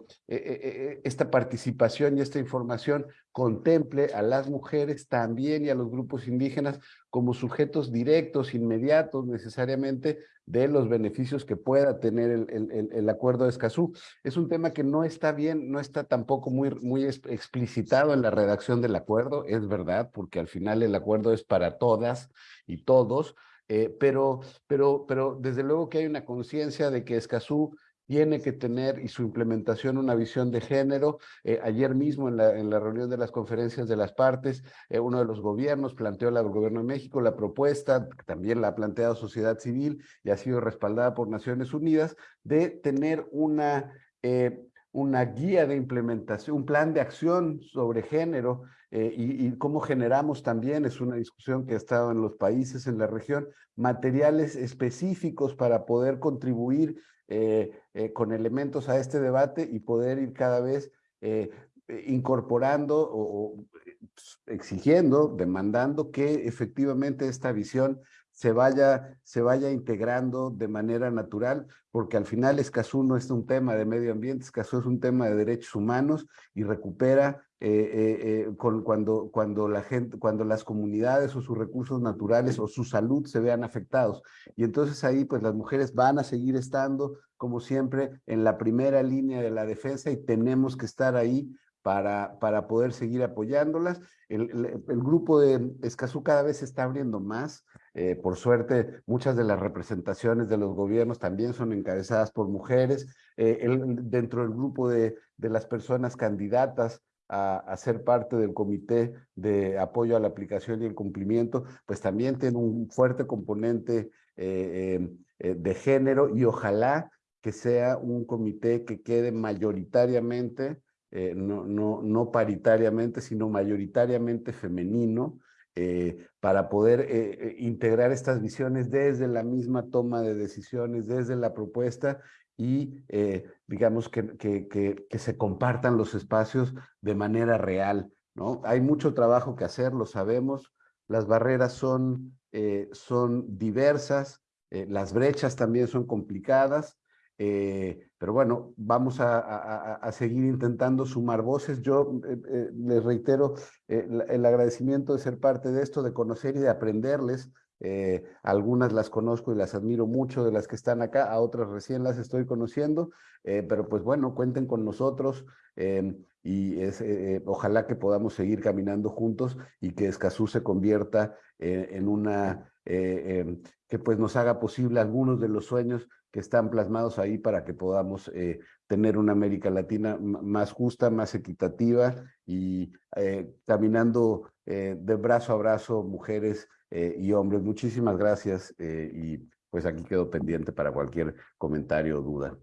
esta participación y esta información contemple a las mujeres también y a los grupos indígenas como sujetos directos, inmediatos necesariamente de los beneficios que pueda tener el, el, acuerdo de Escazú. Es un tema que no está bien, no está tampoco muy, muy explicitado en la redacción del acuerdo, es verdad, porque al final el acuerdo es para todas y todos, eh, pero, pero, pero desde luego que hay una conciencia de que Escazú tiene que tener y su implementación una visión de género. Eh, ayer mismo en la, en la, reunión de las conferencias de las partes, eh, uno de los gobiernos planteó al gobierno de México la propuesta, también la ha planteado sociedad civil y ha sido respaldada por Naciones Unidas, de tener una, eh, una guía de implementación, un plan de acción sobre género y, cómo generamos también, es una discusión que ha estado en los países, en la región, materiales específicos para poder contribuir con elementos a este debate y poder ir cada vez eh, incorporando o, pues, exigiendo, demandando que efectivamente esta visión se vaya, se vaya integrando de manera natural, porque al final Escazú no es un tema de medio ambiente, Escazú es un tema de derechos humanos y recupera eh, eh, eh, con, cuando, cuando, la gente, cuando las comunidades o sus recursos naturales o su salud se vean afectados. Y entonces ahí pues las mujeres van a seguir estando, como siempre, en la primera línea de la defensa y tenemos que estar ahí para, para poder seguir apoyándolas. El, el, grupo de Escazú cada vez se está abriendo más. Eh, por suerte, muchas de las representaciones de los gobiernos también son encabezadas por mujeres. Eh, el, dentro del grupo de, de las personas candidatas a, ser parte del comité de apoyo a la aplicación y el cumplimiento, pues también tiene un fuerte componente eh, de género y ojalá que sea un comité que quede mayoritariamente eh, no, no, no paritariamente, sino mayoritariamente femenino, eh, para poder eh, integrar estas visiones desde la misma toma de decisiones, desde la propuesta y digamos que, que, que, se compartan los espacios de manera real. ¿no? Hay mucho trabajo que hacer, lo sabemos, las barreras son, son diversas, las brechas también son complicadas, eh, pero bueno, vamos a, seguir intentando sumar voces. Yo eh, eh, les reitero el agradecimiento de ser parte de esto, de conocer y de aprenderles. Algunas las conozco y las admiro mucho de las que están acá, a otras recién las estoy conociendo, pero pues bueno, cuenten con nosotros y es, ojalá que podamos seguir caminando juntos y que Escazú se convierta en una, que pues nos haga posible algunos de los sueños que están plasmados ahí para que podamos eh, tener una América Latina más justa, más equitativa y eh, caminando eh, de brazo a brazo mujeres y hombres. Muchísimas gracias y pues aquí quedo pendiente para cualquier comentario o duda.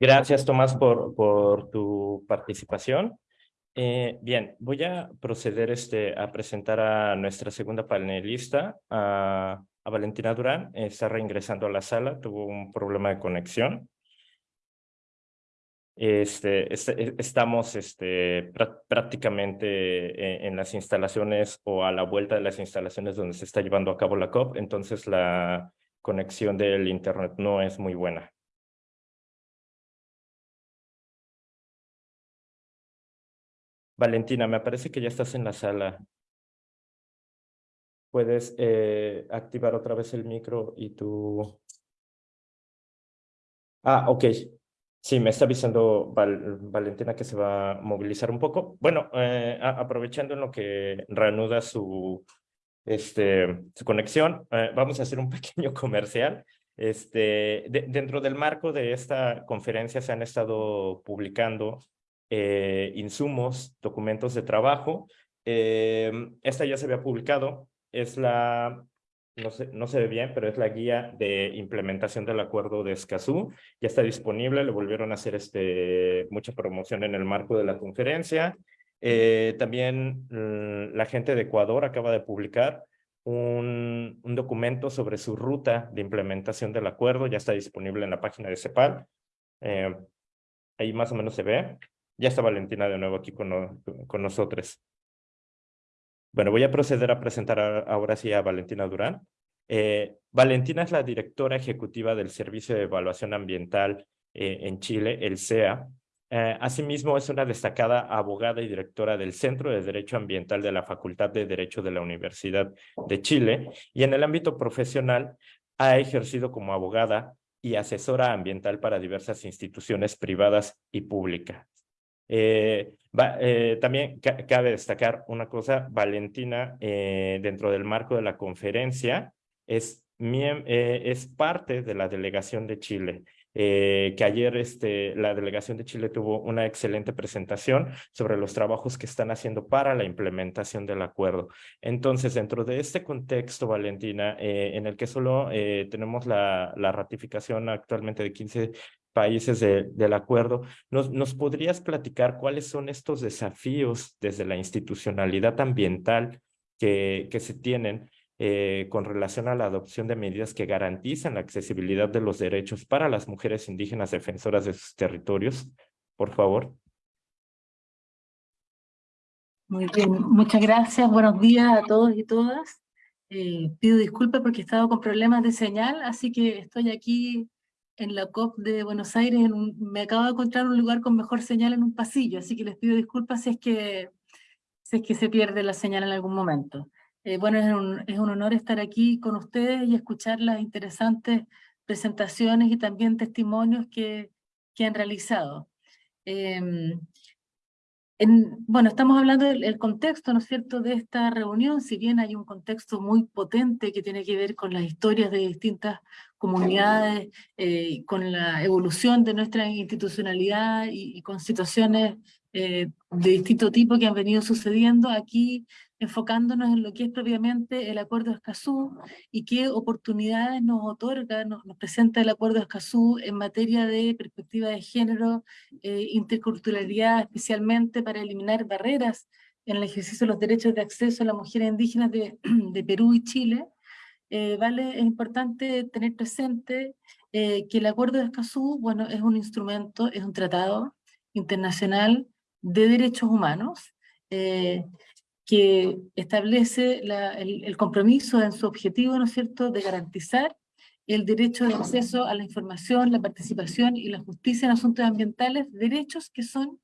Gracias, Tomás, por, tu participación. Eh, bien, voy a proceder este, a presentar a nuestra segunda panelista, a, Valentina Durán. Está reingresando a la sala, tuvo un problema de conexión. Este, este estamos este, prácticamente en, las instalaciones o a la vuelta de las instalaciones donde se está llevando a cabo la COP, entonces la conexión del internet no es muy buena. Valentina, me parece que ya estás en la sala. Puedes eh, activar otra vez el micro y tu... Ah, ok. Sí, me está avisando Valentina que se va a movilizar un poco. Bueno, eh, aprovechando en lo que reanuda su, este, su conexión, eh, vamos a hacer un pequeño comercial. Este, dentro del marco de esta conferencia se han estado publicando eh, insumos, documentos de trabajo. Eh, esta ya se había publicado, es la, no se, no se ve bien, pero es la guía de implementación del acuerdo de Escazú. Ya está disponible, le volvieron a hacer este, mucha promoción en el marco de la conferencia. Eh, también mm, la gente de Ecuador acaba de publicar un, un, documento sobre su ruta de implementación del acuerdo, ya está disponible en la página de CEPAL. Eh, ahí más o menos se ve. Ya está Valentina de nuevo aquí con, nosotros. Bueno, voy a proceder a presentar ahora sí a Valentina Durán. Eh, Valentina es la directora ejecutiva del Servicio de Evaluación Ambiental eh, en Chile, el CEA. Eh, asimismo, es una destacada abogada y directora del Centro de Derecho Ambiental de la Facultad de Derecho de la Universidad de Chile y en el ámbito profesional ha ejercido como abogada y asesora ambiental para diversas instituciones privadas y públicas. Eh, eh, también cabe destacar una cosa, Valentina, eh, dentro del marco de la conferencia, es, es parte de la delegación de Chile que ayer este, la delegación de Chile tuvo una excelente presentación sobre los trabajos que están haciendo para la implementación del acuerdo. Entonces, dentro de este contexto, Valentina, en el que solo tenemos la, la, ratificación actualmente de 15 países del acuerdo, ¿nos, ¿nos podrías platicar cuáles son estos desafíos desde la institucionalidad ambiental que, que se tienen eh, con relación a la adopción de medidas que garantizan la accesibilidad de los derechos para las mujeres indígenas defensoras de sus territorios. Por favor. Muy bien, muchas gracias. Buenos días a todos y todas. Eh, pido disculpas porque he estado con problemas de señal, así que estoy aquí en la COP de Buenos Aires. me acabo de encontrar un lugar con mejor señal en un pasillo, así que les pido disculpas si es que, si es que se pierde la señal en algún momento. Eh, bueno, es un, es un honor estar aquí con ustedes y escuchar las interesantes presentaciones y también testimonios que, que han realizado. Em, en, bueno, estamos hablando del contexto, ¿no es cierto?, de esta reunión, si bien hay un contexto muy potente que tiene que ver con las historias de distintas comunidades, eh, con la evolución de nuestra institucionalidad y, con situaciones eh, de distinto tipo que han venido sucediendo, aquí enfocándonos en lo que es propiamente el Acuerdo de Escazú y qué oportunidades nos otorga, nos, presenta el Acuerdo de Escazú en materia de perspectiva de género, eh, interculturalidad, especialmente para eliminar barreras en el ejercicio de los derechos de acceso a las mujeres indígenas de, de Perú y Chile. Eh, vale, es importante tener presente eh, que el Acuerdo de Escazú, bueno, es un instrumento, es un tratado internacional de derechos humanos, eh, que establece el, compromiso en su objetivo, ¿no es cierto?, de garantizar el derecho de acceso a la información, la participación y la justicia en asuntos ambientales, derechos que son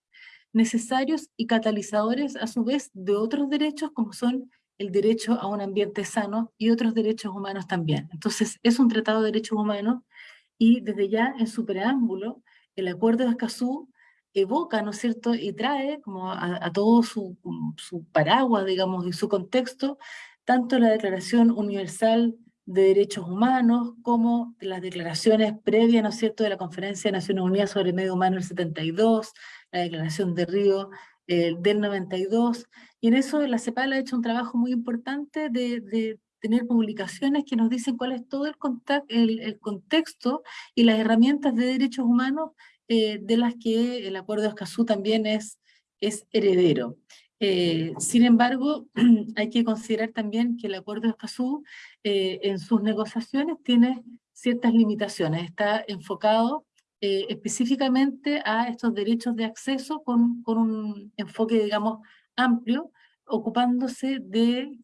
necesarios y catalizadores a su vez de otros derechos como son el derecho a un ambiente sano y otros derechos humanos también. Entonces es un tratado de derechos humanos y desde ya en su preámbulo el Acuerdo de Escazú evoca, ¿no cierto?, y trae como a, todo su, su, paraguas, digamos, y su contexto, tanto la Declaración Universal de Derechos Humanos como las declaraciones previas, ¿no es cierto?, de la Conferencia de Naciones Unidas sobre el Medio Humano del 72, la Declaración de Río eh, del 92, y en eso la CEPAL ha hecho un trabajo muy importante de, tener publicaciones que nos dicen cuál es todo el, contexto y las herramientas de derechos humanos eh, de las que el Acuerdo de Escazú también es, es heredero. Eh, sin embargo, hay que considerar también que el Acuerdo de Escazú en sus negociaciones tiene ciertas limitaciones. Está enfocado específicamente a estos derechos de acceso con, con un enfoque, digamos, amplio, ocupándose de,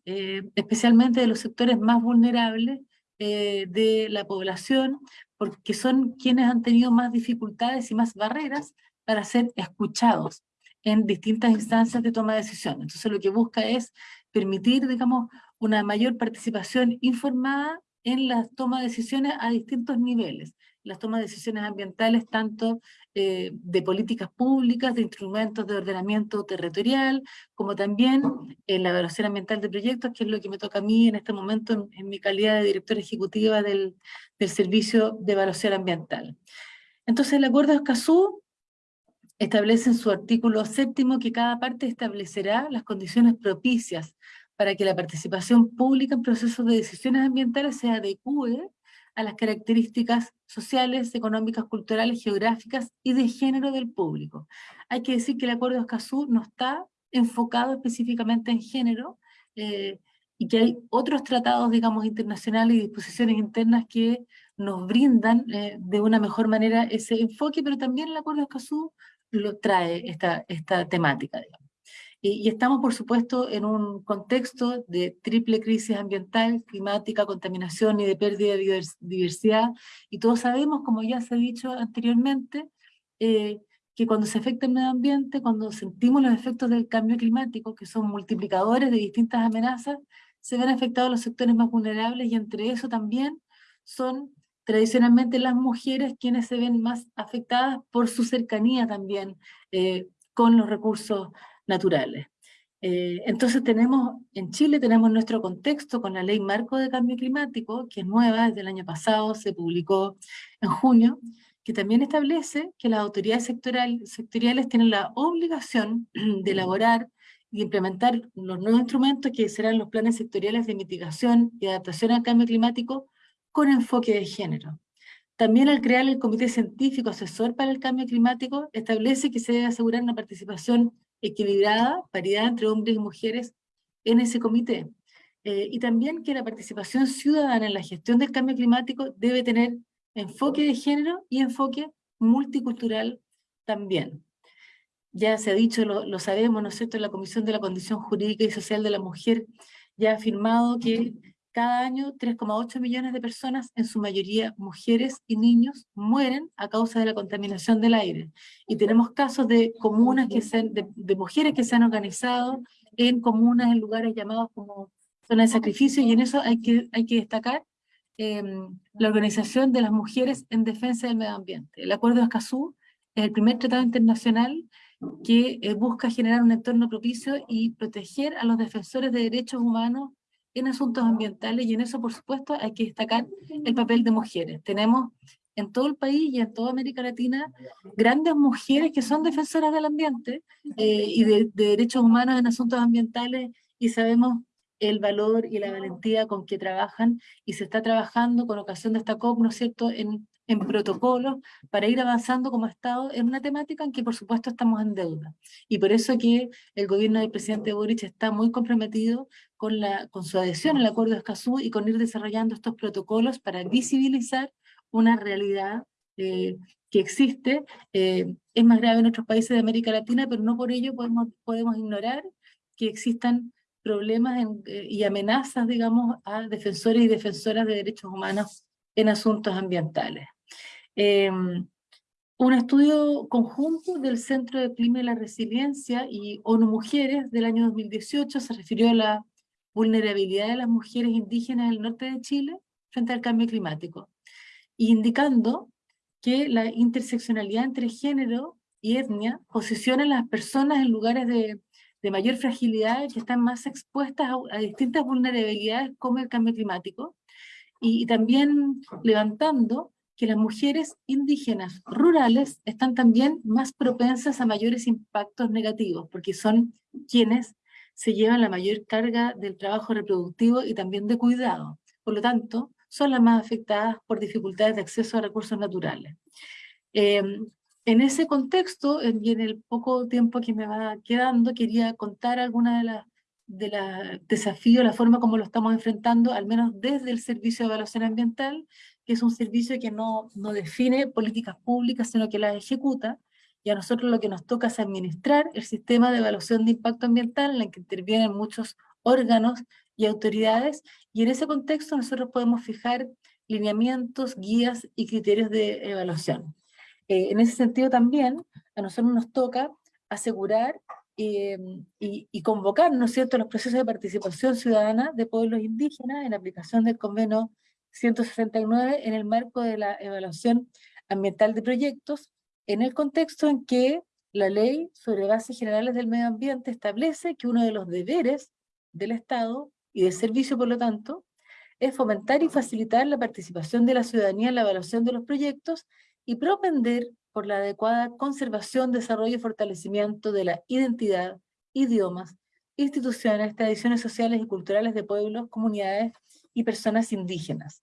especialmente de los sectores más vulnerables de la población, porque son quienes han tenido más dificultades y más barreras para ser escuchados en distintas instancias de toma de decisiones. Entonces lo que busca es permitir, digamos, una mayor participación informada en la toma de decisiones a distintos niveles, las tomas de decisiones ambientales tanto eh, de políticas públicas, de instrumentos de ordenamiento territorial, como también en la evaluación ambiental de proyectos, que es lo que me toca a mí en este momento en, mi calidad de directora ejecutiva del, del, Servicio de Evaluación Ambiental. Entonces el Acuerdo de Escazú establece en su artículo séptimo que cada parte establecerá las condiciones propicias para que la participación pública en procesos de decisiones ambientales se adecue a las características sociales, económicas, culturales, geográficas y de género del público. Hay que decir que el Acuerdo de Escazú no está enfocado específicamente en género, eh, y que hay otros tratados, digamos, internacionales y disposiciones internas que nos brindan eh, de una mejor manera ese enfoque, pero también el Acuerdo de Escazú lo trae esta, esta temática, digamos. Y, y, estamos, por supuesto, en un contexto de triple crisis ambiental, climática, contaminación y de pérdida de diversidad, y todos sabemos, como ya se ha dicho anteriormente, eh, que cuando se afecta el medio ambiente, cuando sentimos los efectos del cambio climático, que son multiplicadores de distintas amenazas, se ven afectados los sectores más vulnerables y entre eso también son tradicionalmente las mujeres quienes se ven más afectadas por su cercanía también eh, con los recursos naturales. Eh, entonces tenemos, en Chile tenemos nuestro contexto con la Ley Marco de Cambio Climático, que es nueva, desde el año pasado, se publicó en junio, que también establece que las autoridades sectoriales tienen la obligación de elaborar y implementar los nuevos instrumentos que serán los planes sectoriales de mitigación y adaptación al cambio climático con enfoque de género. También al crear el Comité Científico Asesor para el Cambio Climático, establece que se debe asegurar una participación equilibrada, paridad entre hombres y mujeres en ese comité. Eh, y también que la participación ciudadana en la gestión del cambio climático debe tener enfoque de género y enfoque multicultural también. Ya se ha dicho, lo, sabemos, ¿no es cierto?, la Comisión de la Condición Jurídica y Social de la Mujer ya ha afirmado que cada año 3,8 millones de personas, en su mayoría mujeres y niños, mueren a causa de la contaminación del aire. Y tenemos casos de comunas que se de, de, mujeres que se han organizado en comunas, en lugares llamados como zona de sacrificio, y en eso hay que, hay que destacar Em, la Organización de las Mujeres en Defensa del Medio Ambiente. El Acuerdo de Escazú es el primer tratado internacional que eh, busca generar un entorno propicio y proteger a los defensores de derechos humanos en asuntos ambientales, y en eso, por supuesto, hay que destacar el papel de mujeres. Tenemos en todo el país y en toda América Latina grandes mujeres que son defensoras del ambiente eh, y de, de derechos humanos en asuntos ambientales, y sabemos el valor y la valentía con que trabajan y se está trabajando con ocasión de esta COP, ¿no es cierto?, en, en protocolos para ir avanzando como Estado en una temática en que por supuesto estamos en deuda. Y por eso que el gobierno del presidente Boric está muy comprometido con, su adhesión al Acuerdo de Escazú y con ir desarrollando estos protocolos para visibilizar una realidad eh, que existe, eh, es más grave en otros países de América Latina, pero no por ello podemos, podemos ignorar que existan problemas eh, y amenazas, digamos, a defensores y defensoras de derechos humanos en asuntos ambientales. Em, un estudio conjunto del Centro de Clima y la Resiliencia y ONU Mujeres del año 2018 se refirió a la vulnerabilidad de las mujeres indígenas del norte de Chile frente al cambio climático, indicando que la interseccionalidad entre género y etnia posiciona a las personas en lugares de mayor fragilidad que están más expuestas a, distintas vulnerabilidades como el cambio climático, y, también levantando que las mujeres indígenas rurales están también más propensas a mayores impactos negativos, porque son quienes se llevan la mayor carga del trabajo reproductivo y también de cuidado. Por lo tanto, son las más afectadas por dificultades de acceso a recursos naturales. Eh, en ese contexto, y en el poco tiempo que me va quedando, quería contar algunas de las de desafíos, la forma como lo estamos enfrentando, al menos desde el Servicio de Evaluación Ambiental, que es un servicio que no, no define políticas públicas, sino que las ejecuta, y a nosotros lo que nos toca es administrar el sistema de evaluación de impacto ambiental, en el que intervienen muchos órganos y autoridades, y en ese contexto nosotros podemos fijar lineamientos, guías y criterios de evaluación. Eh, en ese sentido también a nosotros nos toca asegurar eh, y, convocar, ¿no es cierto?, los procesos de participación ciudadana de pueblos indígenas en aplicación del convenio 169 en el marco de la evaluación ambiental de proyectos, en el contexto en que la ley sobre bases generales del medio ambiente establece que uno de los deberes del Estado y del servicio, por lo tanto, es fomentar y facilitar la participación de la ciudadanía en la evaluación de los proyectos y propender por la adecuada conservación, desarrollo y fortalecimiento de la identidad, idiomas, instituciones, tradiciones sociales y culturales de pueblos, comunidades y personas indígenas.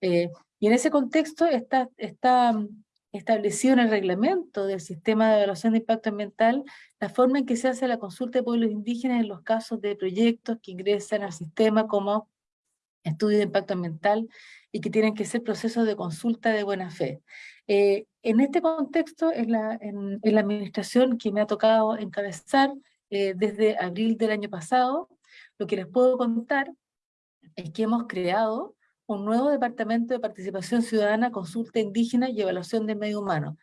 Eh, y en ese contexto está, está establecido en el reglamento del sistema de evaluación de impacto ambiental la forma en que se hace la consulta de pueblos indígenas en los casos de proyectos que ingresan al sistema como estudio de impacto ambiental y que tienen que ser procesos de consulta de buena fe. Eh, en este contexto, en la, administración que me ha tocado encabezar eh, desde abril del año pasado, lo que les puedo contar es que hemos creado un nuevo departamento de participación ciudadana, consulta indígena y evaluación del medio humano.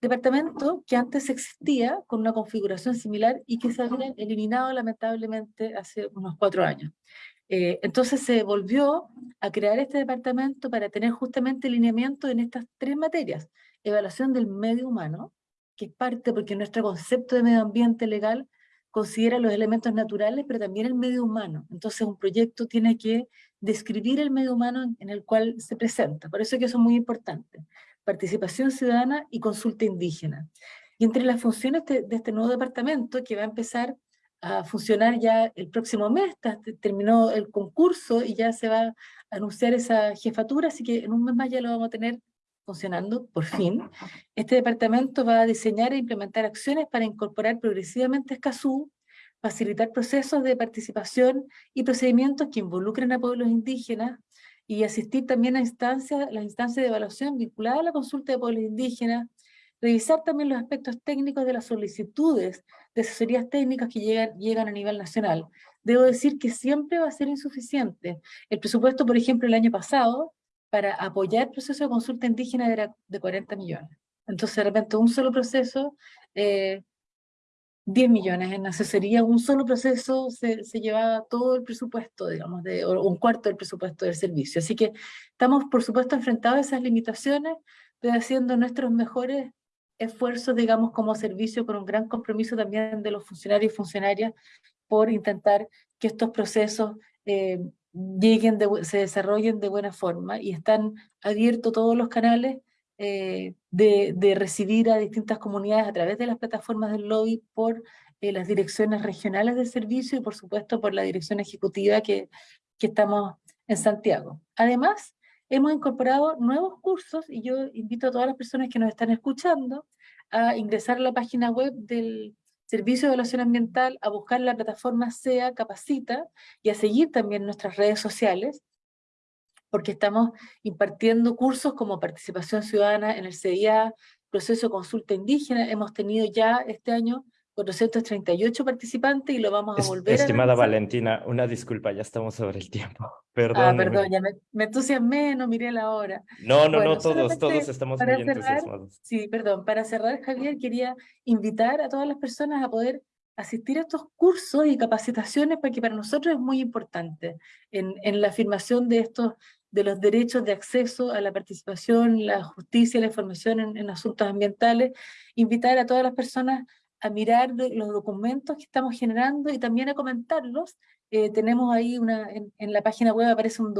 Departamento que antes existía con una configuración similar y que se había eliminado lamentablemente hace unos cuatro años. Eh, entonces se volvió a crear este departamento para tener justamente lineamiento en estas tres materias. Evaluación del medio humano, que es parte porque nuestro concepto de medio ambiente legal considera los elementos naturales, pero también el medio humano. Entonces un proyecto tiene que describir el medio humano en el cual se presenta. Por eso es que eso es muy importante. Participación ciudadana y consulta indígena. Y entre las funciones de, este nuevo departamento, que va a empezar a funcionar ya el próximo mes, terminó el concurso y ya se va a anunciar esa jefatura, así que en un mes más ya lo vamos a tener funcionando, por fin. Este departamento va a diseñar e implementar acciones para incorporar progresivamente Escazú, facilitar procesos de participación y procedimientos que involucren a pueblos indígenas y asistir también a instancias, las instancias de evaluación vinculadas a la consulta de pueblos indígenas, revisar también los aspectos técnicos de las solicitudes de asesorías técnicas que llegan, llegan a nivel nacional. Debo decir que siempre va a ser insuficiente. El presupuesto, por ejemplo, el año pasado, para apoyar el proceso de consulta indígena era de 40 millones. Entonces, de repente, un solo proceso, eh, 10 millones en asesoría, un solo proceso se, se llevaba todo el presupuesto, digamos, de, o un cuarto del presupuesto del servicio. Así que estamos, por supuesto, enfrentados a esas limitaciones, pero haciendo nuestros mejores esfuerzos, digamos, como servicio, con un gran compromiso también de los funcionarios y funcionarias por intentar que estos procesos eh, lleguen, se desarrollen de buena forma y están abiertos todos los canales eh, de, recibir a distintas comunidades a través de las plataformas del lobby por eh, las direcciones regionales de servicio y por supuesto por la dirección ejecutiva que, que estamos en Santiago. Además, hemos incorporado nuevos cursos y yo invito a todas las personas que nos están escuchando a ingresar a la página web del Servicio de Evaluación Ambiental, a buscar la plataforma SEA Capacita y a seguir también nuestras redes sociales, porque estamos impartiendo cursos como participación ciudadana en el CIA, proceso de consulta indígena, hemos tenido ya este año 438 participantes y lo vamos a volver Estimada Valentina, una disculpa, ya estamos sobre el tiempo. Perdón. Ah, perdón, ya me, me, entusiasmé, no miré la hora. No, no, no, todos, todos estamos muy cerrar, entusiasmados. Sí, perdón, para cerrar, Javier, quería invitar a todas las personas a poder asistir a estos cursos y capacitaciones porque para nosotros es muy importante en, en la afirmación de estos de los derechos de acceso a la participación, la justicia, la información en, en asuntos ambientales, invitar a todas las personas a mirar los documentos que estamos generando y también a comentarlos. Eh, tenemos ahí una, en, la página web aparece un,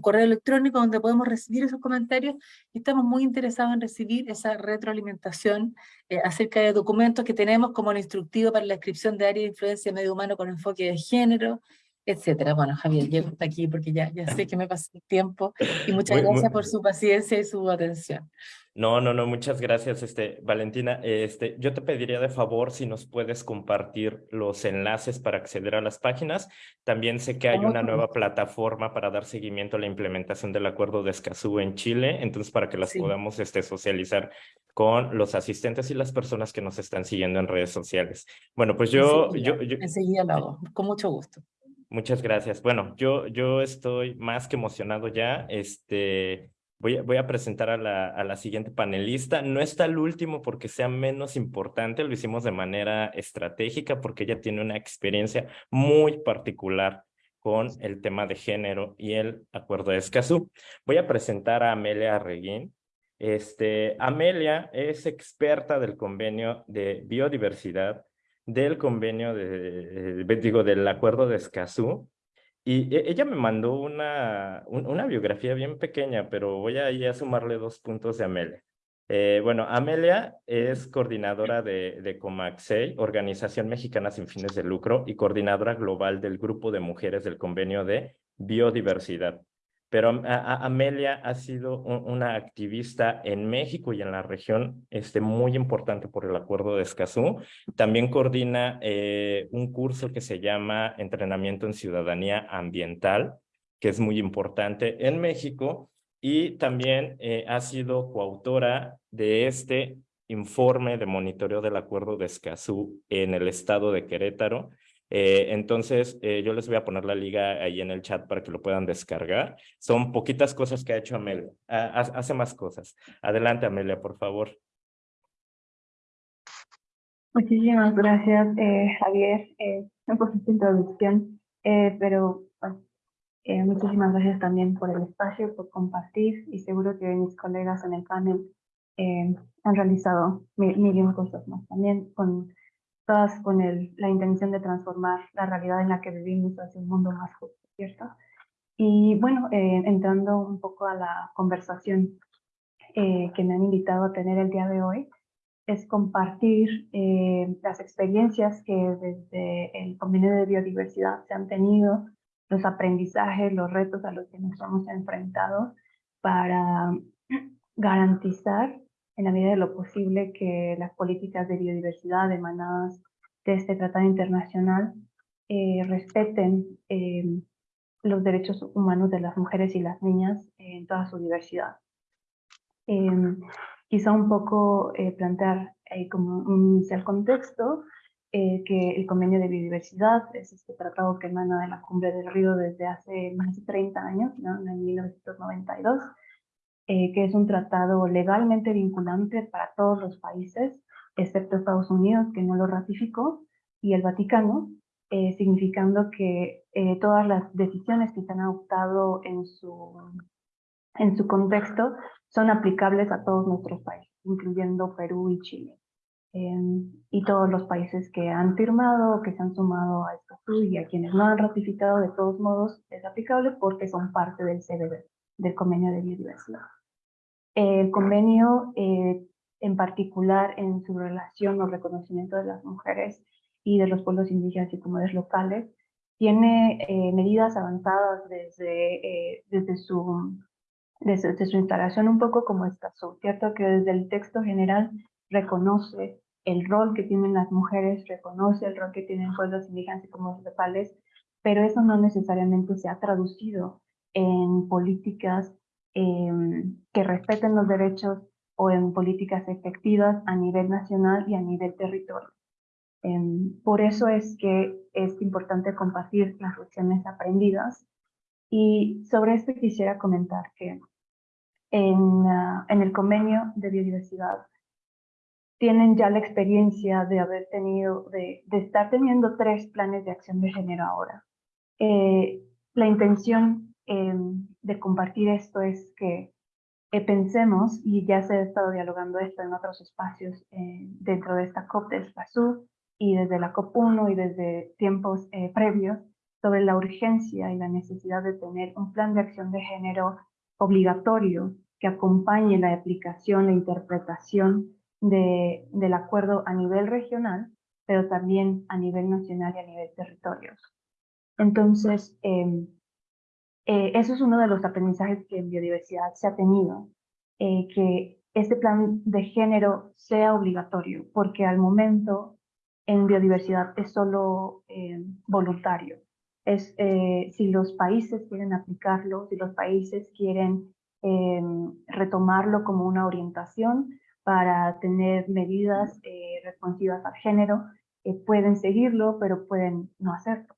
correo electrónico donde podemos recibir esos comentarios y estamos muy interesados en recibir esa retroalimentación eh, acerca de documentos que tenemos como el instructivo para la descripción de área de influencia medio humano con enfoque de género, etcétera. Bueno, Javier, llego hasta aquí porque ya, ya sé que me pasé el tiempo y muchas gracias por su paciencia y su atención. No, no, no, muchas gracias, este, Valentina. Este, yo te pediría de favor si nos puedes compartir los enlaces para acceder a las páginas. También sé que hay una nueva plataforma para dar seguimiento a la implementación del acuerdo de Escazú en Chile, entonces para que las podamos este, socializar con los asistentes y las personas que nos están siguiendo en redes sociales. Bueno, pues yo... yo, yo enseguida lo hago, con mucho gusto. Muchas gracias. Bueno, yo, yo estoy más que emocionado ya. Este, voy, voy a presentar a la, a la siguiente panelista. No está el último porque sea menos importante, lo hicimos de manera estratégica porque ella tiene una experiencia muy particular con el tema de género y el acuerdo de Escazú. Voy a presentar a Amelia Reguín. Este, Amelia es experta del convenio de biodiversidad del convenio, de, digo, del acuerdo de Escazú, y e, ella me mandó una, una biografía bien pequeña, pero voy a, a sumarle dos puntos de Amelia. Eh, bueno, Amelia es coordinadora de, de Organización Mexicana Sin Fines de Lucro, y coordinadora global del Grupo de Mujeres del Convenio de Biodiversidad. Pero Amelia ha sido una activista en México y en la región este, muy importante por el acuerdo de Escazú. También coordina eh, un curso que se llama Entrenamiento en Ciudadanía Ambiental, que es muy importante en México, y también eh, ha sido coautora de este informe de monitoreo del acuerdo de Escazú en el estado de Querétaro, eh, entonces, eh, yo les voy a poner la liga ahí en el chat para que lo puedan descargar. Son poquitas cosas que ha hecho Amelia. hace más cosas. Adelante, Amelia, por favor. Muchísimas gracias, eh, Javier. un poquito de introducción, pero muchísimas gracias también por el espacio, por compartir y seguro que mis colegas en el panel han realizado mil, mil cosas más también con con el, la intención de transformar la realidad en la que vivimos hacia un mundo más justo, ¿cierto? Y bueno, eh, entrando un poco a la conversación eh, que me han invitado a tener el día de hoy, es compartir eh, las experiencias que desde el Convenio de Biodiversidad se han tenido, los aprendizajes, los retos a los que nos hemos enfrentado para garantizar en la medida de lo posible que las políticas de biodiversidad emanadas de este tratado internacional eh, respeten eh, los derechos humanos de las mujeres y las niñas en toda su diversidad. Em, quizá un poco eh, plantear como un inicial contexto que el convenio de biodiversidad es este tratado que emana de la cumbre del río desde hace más de 30 años, ¿no? en 1992, eh, que es un tratado legalmente vinculante para todos los países, excepto Estados Unidos, que no lo ratificó, y el Vaticano, eh, significando que eh, todas las decisiones que se han adoptado en su, en su contexto son aplicables a todos nuestros países, incluyendo Perú y Chile. Em, y todos los países que han firmado, que se han sumado a esto y a quienes no han ratificado, de todos modos es aplicable porque son parte del CBD, del Convenio de Biodiversidad. El convenio, eh, en particular en su relación o reconocimiento de las mujeres y de los pueblos indígenas y comunidades locales, tiene eh, medidas avanzadas desde, eh, desde, su, desde, su instalación, un poco como esta, ¿cierto? Que desde el texto general reconoce el rol que tienen las mujeres, reconoce el rol que tienen pueblos indígenas y comunidades locales, pero eso no necesariamente se ha traducido en políticas Em, que respeten los derechos o en políticas efectivas a nivel nacional y a nivel territorio. Em, por eso es que es importante compartir las lecciones aprendidas y sobre esto quisiera comentar que en, ah, en el convenio de biodiversidad tienen ya la experiencia de haber tenido, de, de estar teniendo tres planes de acción de género ahora. Eh, la intención Em, de compartir esto es que eh, pensemos, y ya se ha estado dialogando esto en otros espacios eh, dentro de esta COP de Escazú y desde la COP1 y desde tiempos eh, previos, sobre la urgencia y la necesidad de tener un plan de acción de género obligatorio que acompañe la aplicación e interpretación de, del acuerdo a nivel regional, pero también a nivel nacional y a nivel territorios. Entonces, eh, eh, eso es uno de los aprendizajes que en biodiversidad se ha tenido, eh, que este plan de género sea obligatorio, porque al momento en biodiversidad es solo eh, voluntario. Es, si los países quieren aplicarlo, si los países quieren retomarlo como una orientación para tener medidas responsivas al género, pueden seguirlo, pero pueden no hacerlo.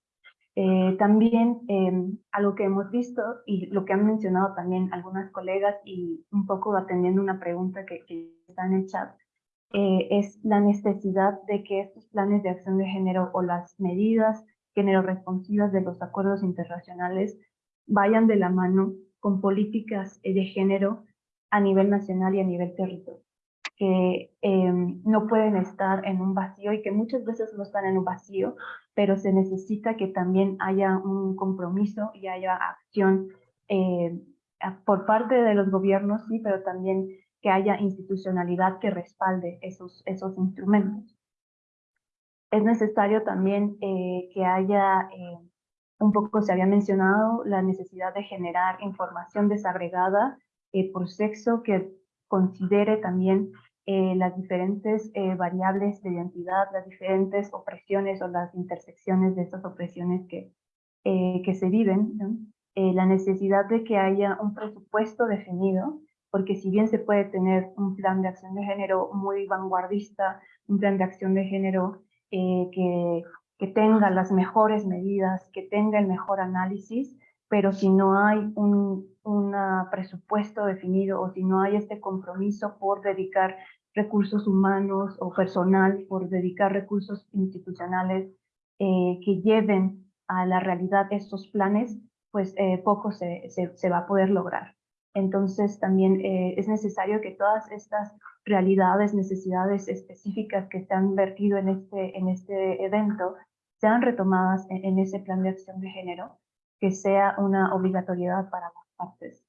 Eh, también em, algo que hemos visto y lo que han mencionado también algunas colegas y un poco atendiendo una pregunta que, está en el chat, eh, es la necesidad de que estos planes de acción de género o las medidas género responsivas de los acuerdos internacionales vayan de la mano con políticas de género a nivel nacional y a nivel territorial que em, no pueden estar en un vacío y que muchas veces no están en un vacío, pero se necesita que también haya un compromiso y haya acción eh, por parte de los gobiernos, sí, pero también que haya institucionalidad que respalde esos, esos instrumentos. Es necesario también eh, que haya eh, un poco se había mencionado la necesidad de generar información desagregada eh, por sexo que considere también eh, las diferentes eh, variables de identidad, las diferentes opresiones o las intersecciones de estas opresiones que, eh, que se viven, la necesidad de que haya un presupuesto definido, porque si bien se puede tener un plan de acción de género muy vanguardista, un plan de acción de género que, que tenga las mejores medidas, que tenga el mejor análisis, pero si no hay un, un presupuesto definido o si no hay este compromiso por dedicar recursos humanos o personal, por dedicar recursos institucionales eh, que lleven a la realidad estos planes, pues eh, poco se, se, va a poder lograr. Entonces también eh, es necesario que todas estas realidades, necesidades específicas que se han vertido en este, en este evento sean retomadas en, en ese plan de acción de género que sea una obligatoriedad para las partes.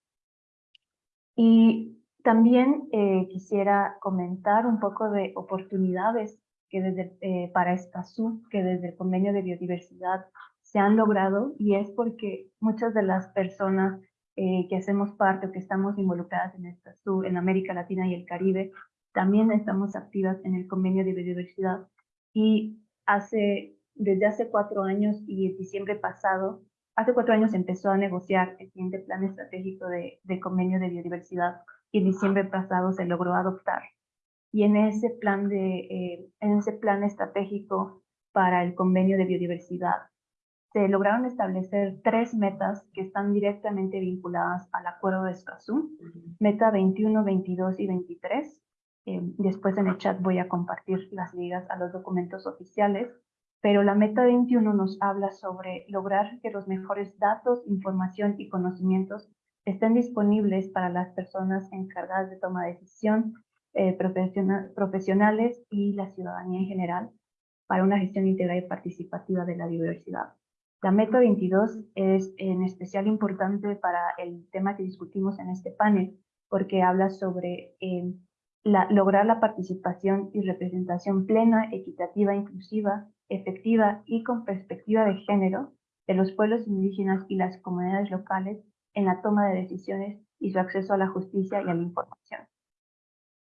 Y también eh, quisiera comentar un poco de oportunidades que desde, eh, para Escazú, que desde el convenio de biodiversidad se han logrado, y es porque muchas de las personas eh, que hacemos parte o que estamos involucradas en Escazú, en América Latina y el Caribe, también estamos activas en el convenio de biodiversidad. Y hace, desde hace cuatro años y en diciembre pasado, Hace cuatro años empezó a negociar el siguiente plan estratégico de, convenio de biodiversidad y en diciembre pasado se logró adoptar. Y en ese plan, de, eh, en ese plan estratégico para el convenio de biodiversidad se lograron establecer tres metas que están directamente vinculadas al acuerdo de Escazú, meta 21, 22 y 23. Eh, después en el chat voy a compartir las ligas a los documentos oficiales pero la meta 21 nos habla sobre lograr que los mejores datos, información y conocimientos estén disponibles para las personas encargadas de toma de decisión, eh, profesionales y la ciudadanía en general para una gestión integral y participativa de la diversidad. La meta 22 es en especial importante para el tema que discutimos en este panel, porque habla sobre eh, lograr la participación y representación plena, equitativa, inclusiva efectiva y con perspectiva de género de los pueblos indígenas y las comunidades locales en la toma de decisiones y su acceso a la justicia y a la información.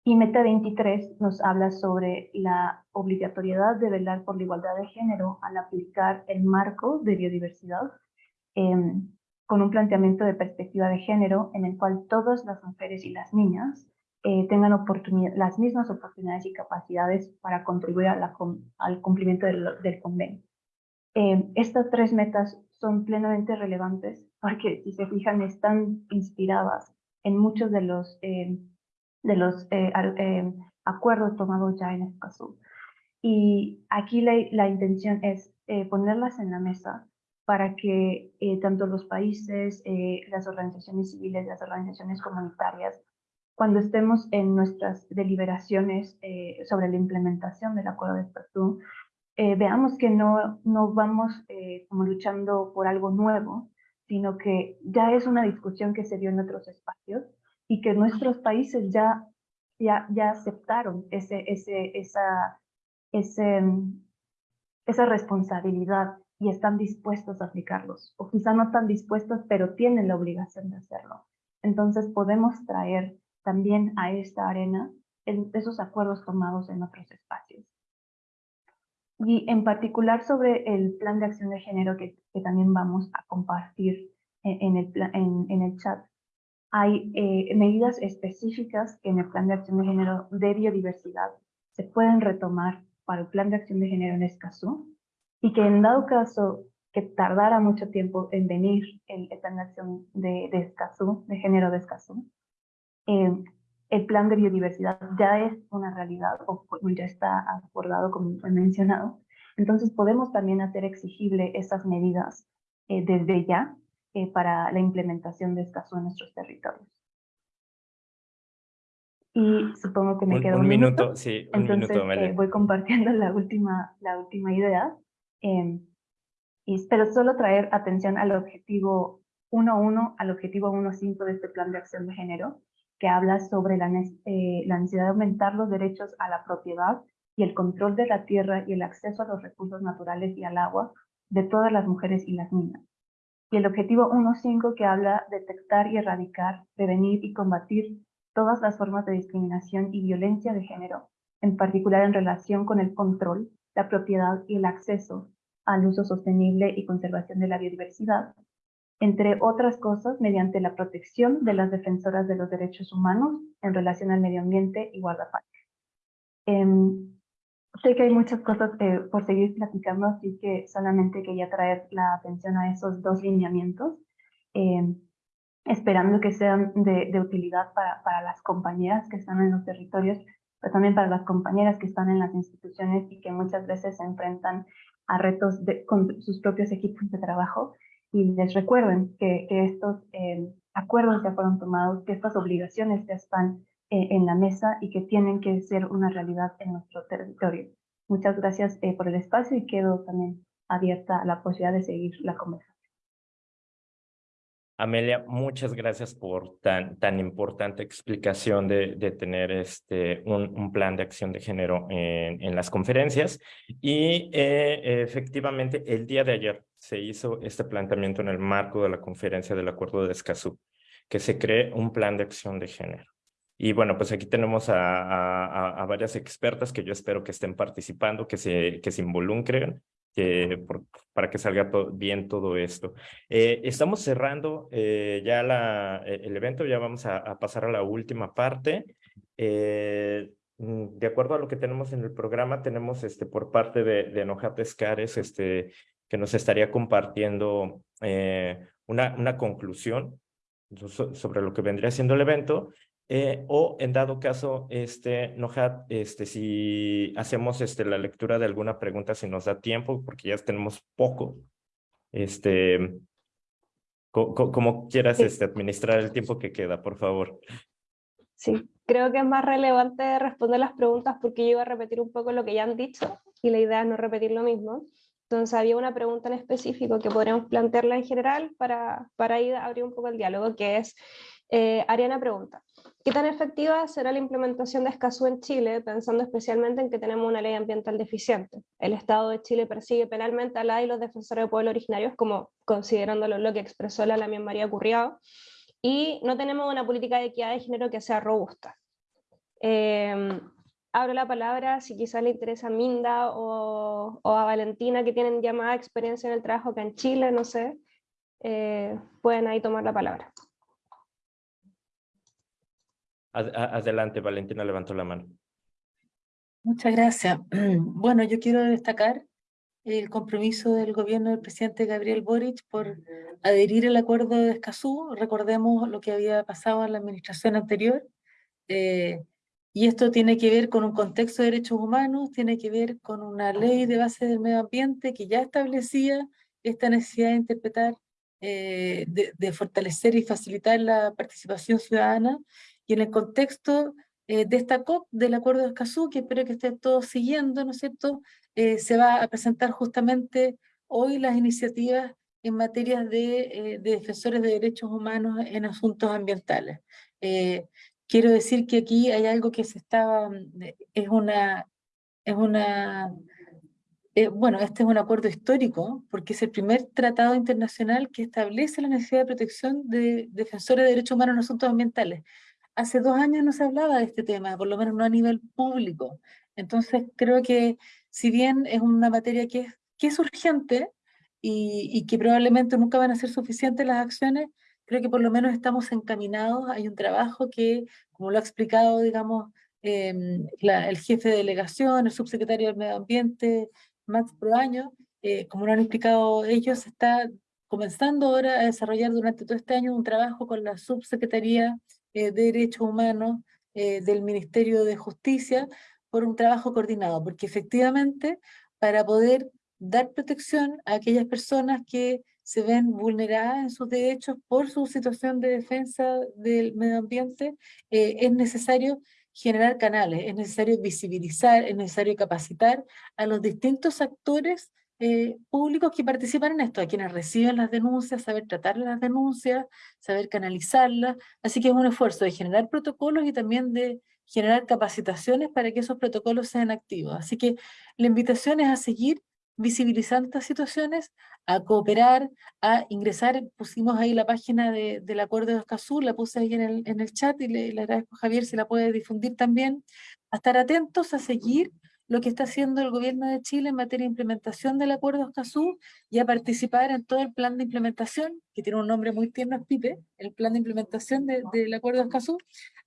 Y Meta 23 nos habla sobre la obligatoriedad de velar por la igualdad de género al aplicar el marco de biodiversidad em, con un planteamiento de perspectiva de género en el cual todas las mujeres y las niñas eh, tengan las mismas oportunidades y capacidades para contribuir al cumplimiento del, convenio. Eh, estas tres metas son plenamente relevantes porque, si se fijan, están inspiradas en muchos de los, eh, de los acuerdos tomados ya en Escazú. Y aquí la, la intención es ponerlas en la mesa para que tanto los países, las organizaciones civiles, las organizaciones comunitarias cuando estemos en nuestras deliberaciones eh, sobre la implementación del acuerdo de Escazú, eh, veamos que no, no vamos eh, como luchando por algo nuevo, sino que ya es una discusión que se dio en otros espacios y que nuestros países ya, ya, ya aceptaron ese, ese, esa, ese, esa responsabilidad y están dispuestos a aplicarlos, o quizá no están dispuestos, pero tienen la obligación de hacerlo. Entonces podemos traer también a esta arena en esos acuerdos tomados en otros espacios. Y en particular sobre el plan de acción de género que, también vamos a compartir en, el, en, el chat, hay eh, medidas específicas que en el plan de acción de género de biodiversidad se pueden retomar para el plan de acción de género en Escazú y que en dado caso que tardara mucho tiempo en venir el, plan de acción de, de de género de Escazú, eh, el plan de biodiversidad ya es una realidad o ya está acordado, como he mencionado. Entonces podemos también hacer exigible esas medidas eh, desde ya eh, para la implementación de estas en nuestros territorios. Y supongo que me queda un, minuto. Sí, un Entonces, minuto, voy compartiendo la última, la última idea. Em, y espero solo traer atención al objetivo 1.1, al objetivo 1.5 de este plan de acción de género, que habla sobre la, eh, necesidad de aumentar los derechos a la propiedad y el control de la tierra y el acceso a los recursos naturales y al agua de todas las mujeres y las niñas. y el objetivo 1.5 que habla de detectar y erradicar, prevenir y combatir todas las formas de discriminación y violencia de género, en particular en relación con el control, la propiedad y el acceso al uso sostenible y conservación de la biodiversidad, entre otras cosas mediante la protección de las defensoras de los derechos humanos en relación al medio ambiente y guardaparques. Em, sé que hay muchas cosas eh, por seguir platicando, así que solamente quería traer la atención a esos dos lineamientos, em, esperando que sean de, de utilidad para, para las compañeras que están en los territorios, pero también para las compañeras que están en las instituciones y que muchas veces se enfrentan a retos de, con sus propios equipos de trabajo y les recuerden que, que estos eh, acuerdos ya fueron tomados, que estas obligaciones ya están eh, en la mesa y que tienen que ser una realidad en nuestro territorio. Muchas gracias eh, por el espacio y quedo también abierta a la posibilidad de seguir la conversación. Amelia, muchas gracias por tan, tan importante explicación de, de tener este, un, un, plan de acción de género en, en las conferencias. Y eh, efectivamente, el día de ayer se hizo este planteamiento en el marco de la conferencia del Acuerdo de Escazú, que se cree un plan de acción de género. Y bueno, pues aquí tenemos a, a, a varias expertas que yo espero que estén participando, que se, que se involucren que por, para que salga bien todo esto. Eh, estamos cerrando eh, ya la, e, el evento, ya vamos a, a pasar a la última parte. Eh, mm, de acuerdo a lo que tenemos en el programa, tenemos este, por parte de, de Enojate Escares, este, que nos estaría compartiendo eh, una, una conclusión sobre lo que vendría siendo el evento eh, o en dado caso, este, Nohat, este, si hacemos este, la lectura de alguna pregunta, si nos da tiempo, porque ya tenemos poco, este, como quieras este, administrar el tiempo que queda, por favor. Sí, creo que es más relevante responder las preguntas porque yo iba a repetir un poco lo que ya han dicho y la idea es no repetir lo mismo. Entonces había una pregunta en específico que podríamos plantearla en general para, para ir a abrir un poco el diálogo, que es, eh, Ariana pregunta, ¿Qué tan efectiva será la implementación de Escazú en Chile, pensando especialmente en que tenemos una ley ambiental deficiente? El Estado de Chile persigue penalmente a la y los defensores de pueblos originarios, como considerándolo lo que expresó la Lamien María Curriado, y no tenemos una política de equidad de género que sea robusta. Eh, abro la palabra si quizás le interesa a Minda o, o, a Valentina, que tienen ya más experiencia en el trabajo acá en Chile, no sé, eh, pueden ahí tomar la palabra. Adelante, Valentina levantó la mano. Muchas gracias. Bueno, yo quiero destacar el compromiso del gobierno del presidente Gabriel Boric por adherir al acuerdo de Escazú. Recordemos lo que había pasado en la administración anterior. Eh, y esto tiene que ver con un contexto de derechos humanos, tiene que ver con una ley de base del medio ambiente que ya establecía esta necesidad de interpretar, eh, de, de fortalecer y facilitar la participación ciudadana y en el contexto eh, de esta COP del Acuerdo de Escazú, que espero que estén todos siguiendo, ¿no es cierto?, eh, se va a presentar justamente hoy las iniciativas en materia de, eh, de defensores de derechos humanos en asuntos ambientales. Eh, quiero decir que aquí hay algo que se está, es una, es una eh, bueno, este es un acuerdo histórico porque es el primer tratado internacional que establece la necesidad de protección de defensores de derechos humanos en asuntos ambientales hace dos años no se hablaba de este tema, por lo menos no a nivel público. Entonces creo que si bien es una materia que es, que es urgente y, y que probablemente nunca van a ser suficientes las acciones, creo que por lo menos estamos encaminados, hay un trabajo que, como lo ha explicado, digamos, eh, la, el jefe de delegación, el subsecretario del Medio Ambiente, Max Proaño, eh, como lo han explicado ellos, está comenzando ahora a desarrollar durante todo este año un trabajo con la subsecretaría eh, de Derechos Humanos eh, del Ministerio de Justicia por un trabajo coordinado, porque efectivamente para poder dar protección a aquellas personas que se ven vulneradas en sus derechos por su situación de defensa del medio ambiente, eh, es necesario generar canales, es necesario visibilizar, es necesario capacitar a los distintos actores eh, públicos que participan en esto, a quienes reciben las denuncias, saber tratar las denuncias, saber canalizarlas, así que es un esfuerzo de generar protocolos y también de generar capacitaciones para que esos protocolos sean activos. Así que la invitación es a seguir visibilizar estas situaciones, a cooperar, a ingresar, pusimos ahí la página de, del acuerdo de Escazú, la puse ahí en el, en el chat y le, le agradezco a Javier si la puede difundir también, a estar atentos, a seguir lo que está haciendo el gobierno de Chile en materia de implementación del acuerdo Escazú y a participar en todo el plan de implementación, que tiene un nombre muy tierno, es PIPE, el plan de implementación del acuerdo Escazú,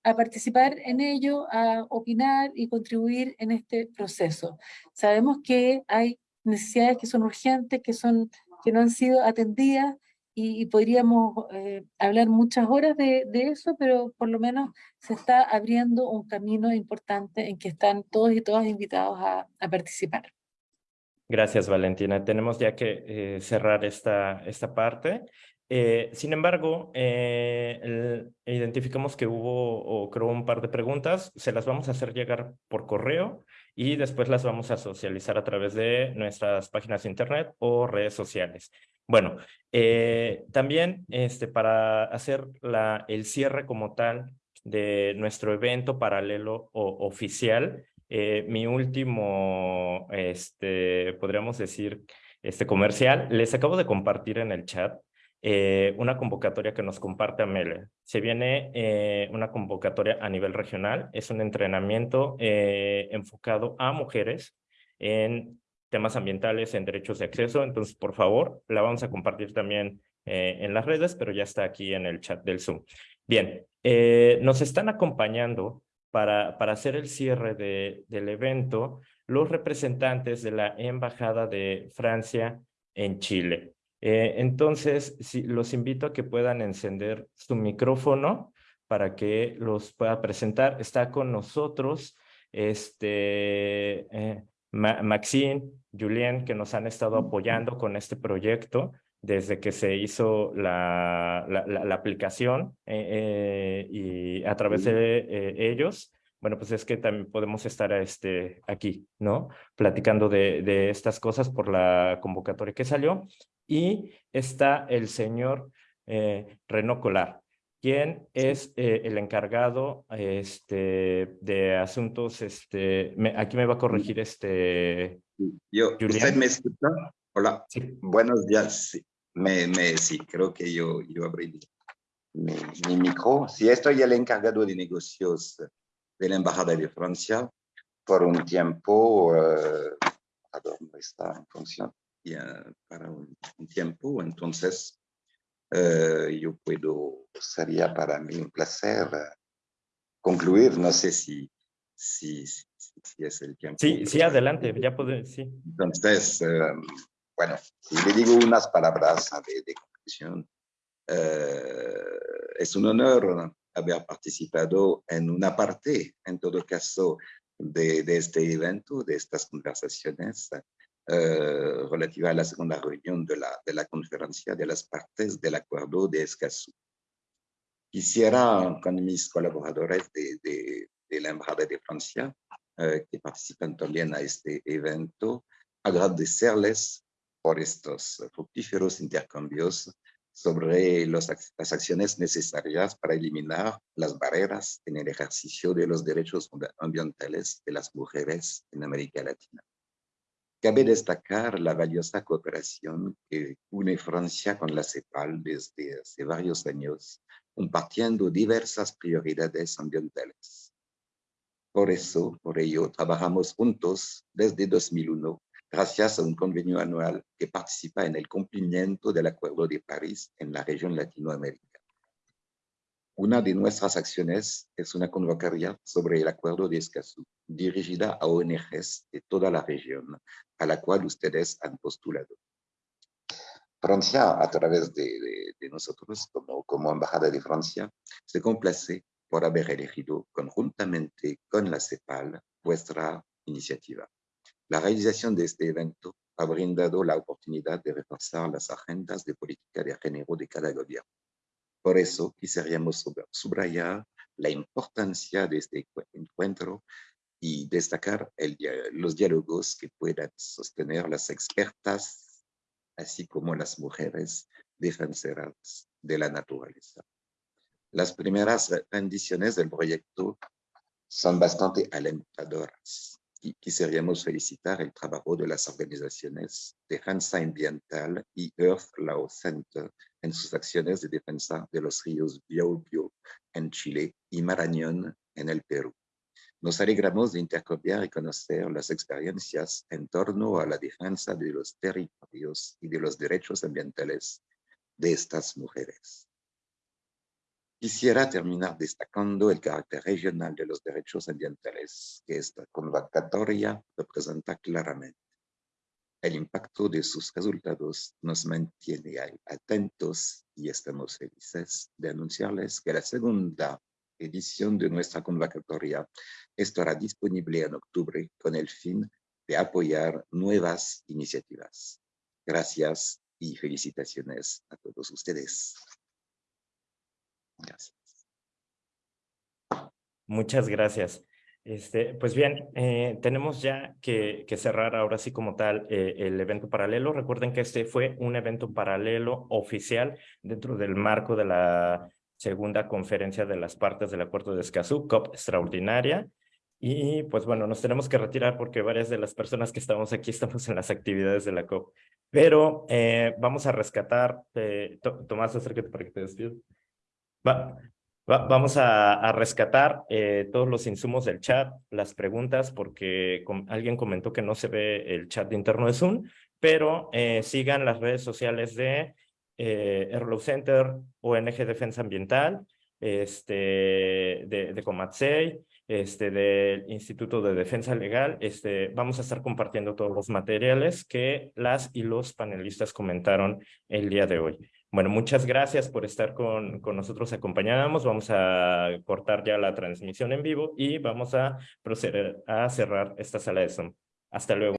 a participar en ello, a opinar y contribuir en este proceso. Sabemos que hay necesidades que son urgentes, que, son, que no han sido atendidas, y, podríamos eh, hablar muchas horas de, de, eso, pero por lo menos se está abriendo un camino importante en que están todos y todas invitados a, a participar. Gracias, Valentina. Tenemos ya que eh, cerrar esta, esta parte. Eh, sin embargo, eh, identificamos que hubo, o creo, un par de preguntas. Se las vamos a hacer llegar por correo y después las vamos a socializar a través de nuestras páginas de internet o redes sociales. Bueno, eh, también este, para hacer el cierre como tal de nuestro evento paralelo o oficial, eh, mi último, este, podríamos decir, este comercial, les acabo de compartir en el chat eh, una convocatoria que nos comparte Amele. Se viene una convocatoria a nivel regional, es un entrenamiento enfocado a mujeres en temas ambientales en derechos de acceso. Entonces, por favor, la vamos a compartir también eh, en las redes, pero ya está aquí en el chat del Zoom. Bien, eh, nos están acompañando para, para hacer el cierre de, del evento los representantes de la Embajada de Francia en Chile. Eh, entonces, los invito a que puedan encender su micrófono para que los pueda presentar. Está con nosotros este, Maxine, Julien, que nos han estado apoyando con este proyecto desde que se hizo la, la, aplicación eh, eh, y a través de eh, ellos, bueno, pues es que también podemos estar este, aquí, ¿no? Platicando de, de estas cosas por la convocatoria que salió. Y está el señor Reno Colar quién es eh, el encargado este, de asuntos, este, aquí me va a corregir este... Yo, ¿Usted me escucha? Hola, buenos días. Sí. Me, me, sí, creo que yo, yo abrí mi, mi micro. Sí, estoy el encargado de negocios de la Embajada de Francia por un tiempo, uh, no está en función, ya, para un, un tiempo, entonces eh, yo puedo, sería para mí un placer eh, concluir, no sé si, si, si, es el tiempo. Sí, sí, adelante, ya puede, sí. Entonces, eh, bueno, si le digo unas palabras de, de conclusión, es un honor haber participado en una parte, en todo caso, de, de este evento, de estas conversaciones, eh, relativa a la segunda reunión de la, de la conferencia de las partes del acuerdo de Escazú. Quisiera, con mis colaboradores de, de, la Embajada de Francia, eh, que participan también a este evento, agradecerles por estos fructíferos intercambios sobre las acciones necesarias para eliminar las barreras en el ejercicio de los derechos ambientales de las mujeres en América Latina. Cabe destacar la valiosa cooperación que une Francia con la CEPAL desde hace varios años, compartiendo diversas prioridades ambientales. Por eso, por ello, trabajamos juntos desde 2001, gracias a un convenio anual que participa en el cumplimiento del Acuerdo de París en la región Latinoamérica. Una de nuestras acciones es una convocatoria sobre el Acuerdo de Escazú, dirigida a ONGs de toda la región, a la cual ustedes han postulado. Francia, a través de, nosotros, como, como Embajada de Francia, se complace por haber elegido conjuntamente con la CEPAL vuestra iniciativa. La realización de este evento ha brindado la oportunidad de reforzar las agendas de política de género de cada gobierno por eso quisiéramos subrayar la importancia de este encuentro y destacar los diálogos que puedan sostener las expertas, así como las mujeres defensoras de la naturaleza. Las primeras rendiciones del proyecto son bastante alentadoras. quisiéramos felicitar el trabajo de las organizaciones Defensa Ambiental y Earth Law Center en sus acciones de defensa de los ríos Biobío en Chile y Marañón en el Perú. Nos alegramos de intercambiar y conocer las experiencias en torno a la defensa de los territorios y de los derechos ambientales de estas mujeres. Quisiera terminar destacando el carácter regional de los derechos ambientales que esta convocatoria representa claramente. El impacto de sus resultados nos mantiene atentos y estamos felices de anunciarles que la segunda edición de nuestra convocatoria estará disponible en octubre con el fin de apoyar nuevas iniciativas. Gracias y felicitaciones a todos ustedes. Gracias. Muchas gracias. Este, pues bien, eh, tenemos ya que, cerrar ahora sí como tal eh, el evento paralelo. Recuerden que este fue un evento paralelo oficial dentro del marco de la segunda conferencia de las partes del Acuerdo de Escazú, COP extraordinaria. Y pues bueno, nos tenemos que retirar porque varias de las personas que estamos aquí estamos en las actividades de la COP. Pero eh, vamos a rescatar, Tomás, acércate para que te despido. Va, vamos a, rescatar eh, todos los insumos del chat, las preguntas, porque alguien comentó que no se ve el chat interno de Zoom, pero eh, sigan las redes sociales de eh, Center, ONG Defensa Ambiental, este, de, de este, del Instituto de Defensa Legal. Este, vamos a estar compartiendo todos los materiales que las y los panelistas comentaron el día de hoy. Bueno, muchas gracias por estar con, con nosotros acompañamos. Vamos a cortar ya la transmisión en vivo y vamos a proceder a cerrar esta sala de Zoom. Hasta luego.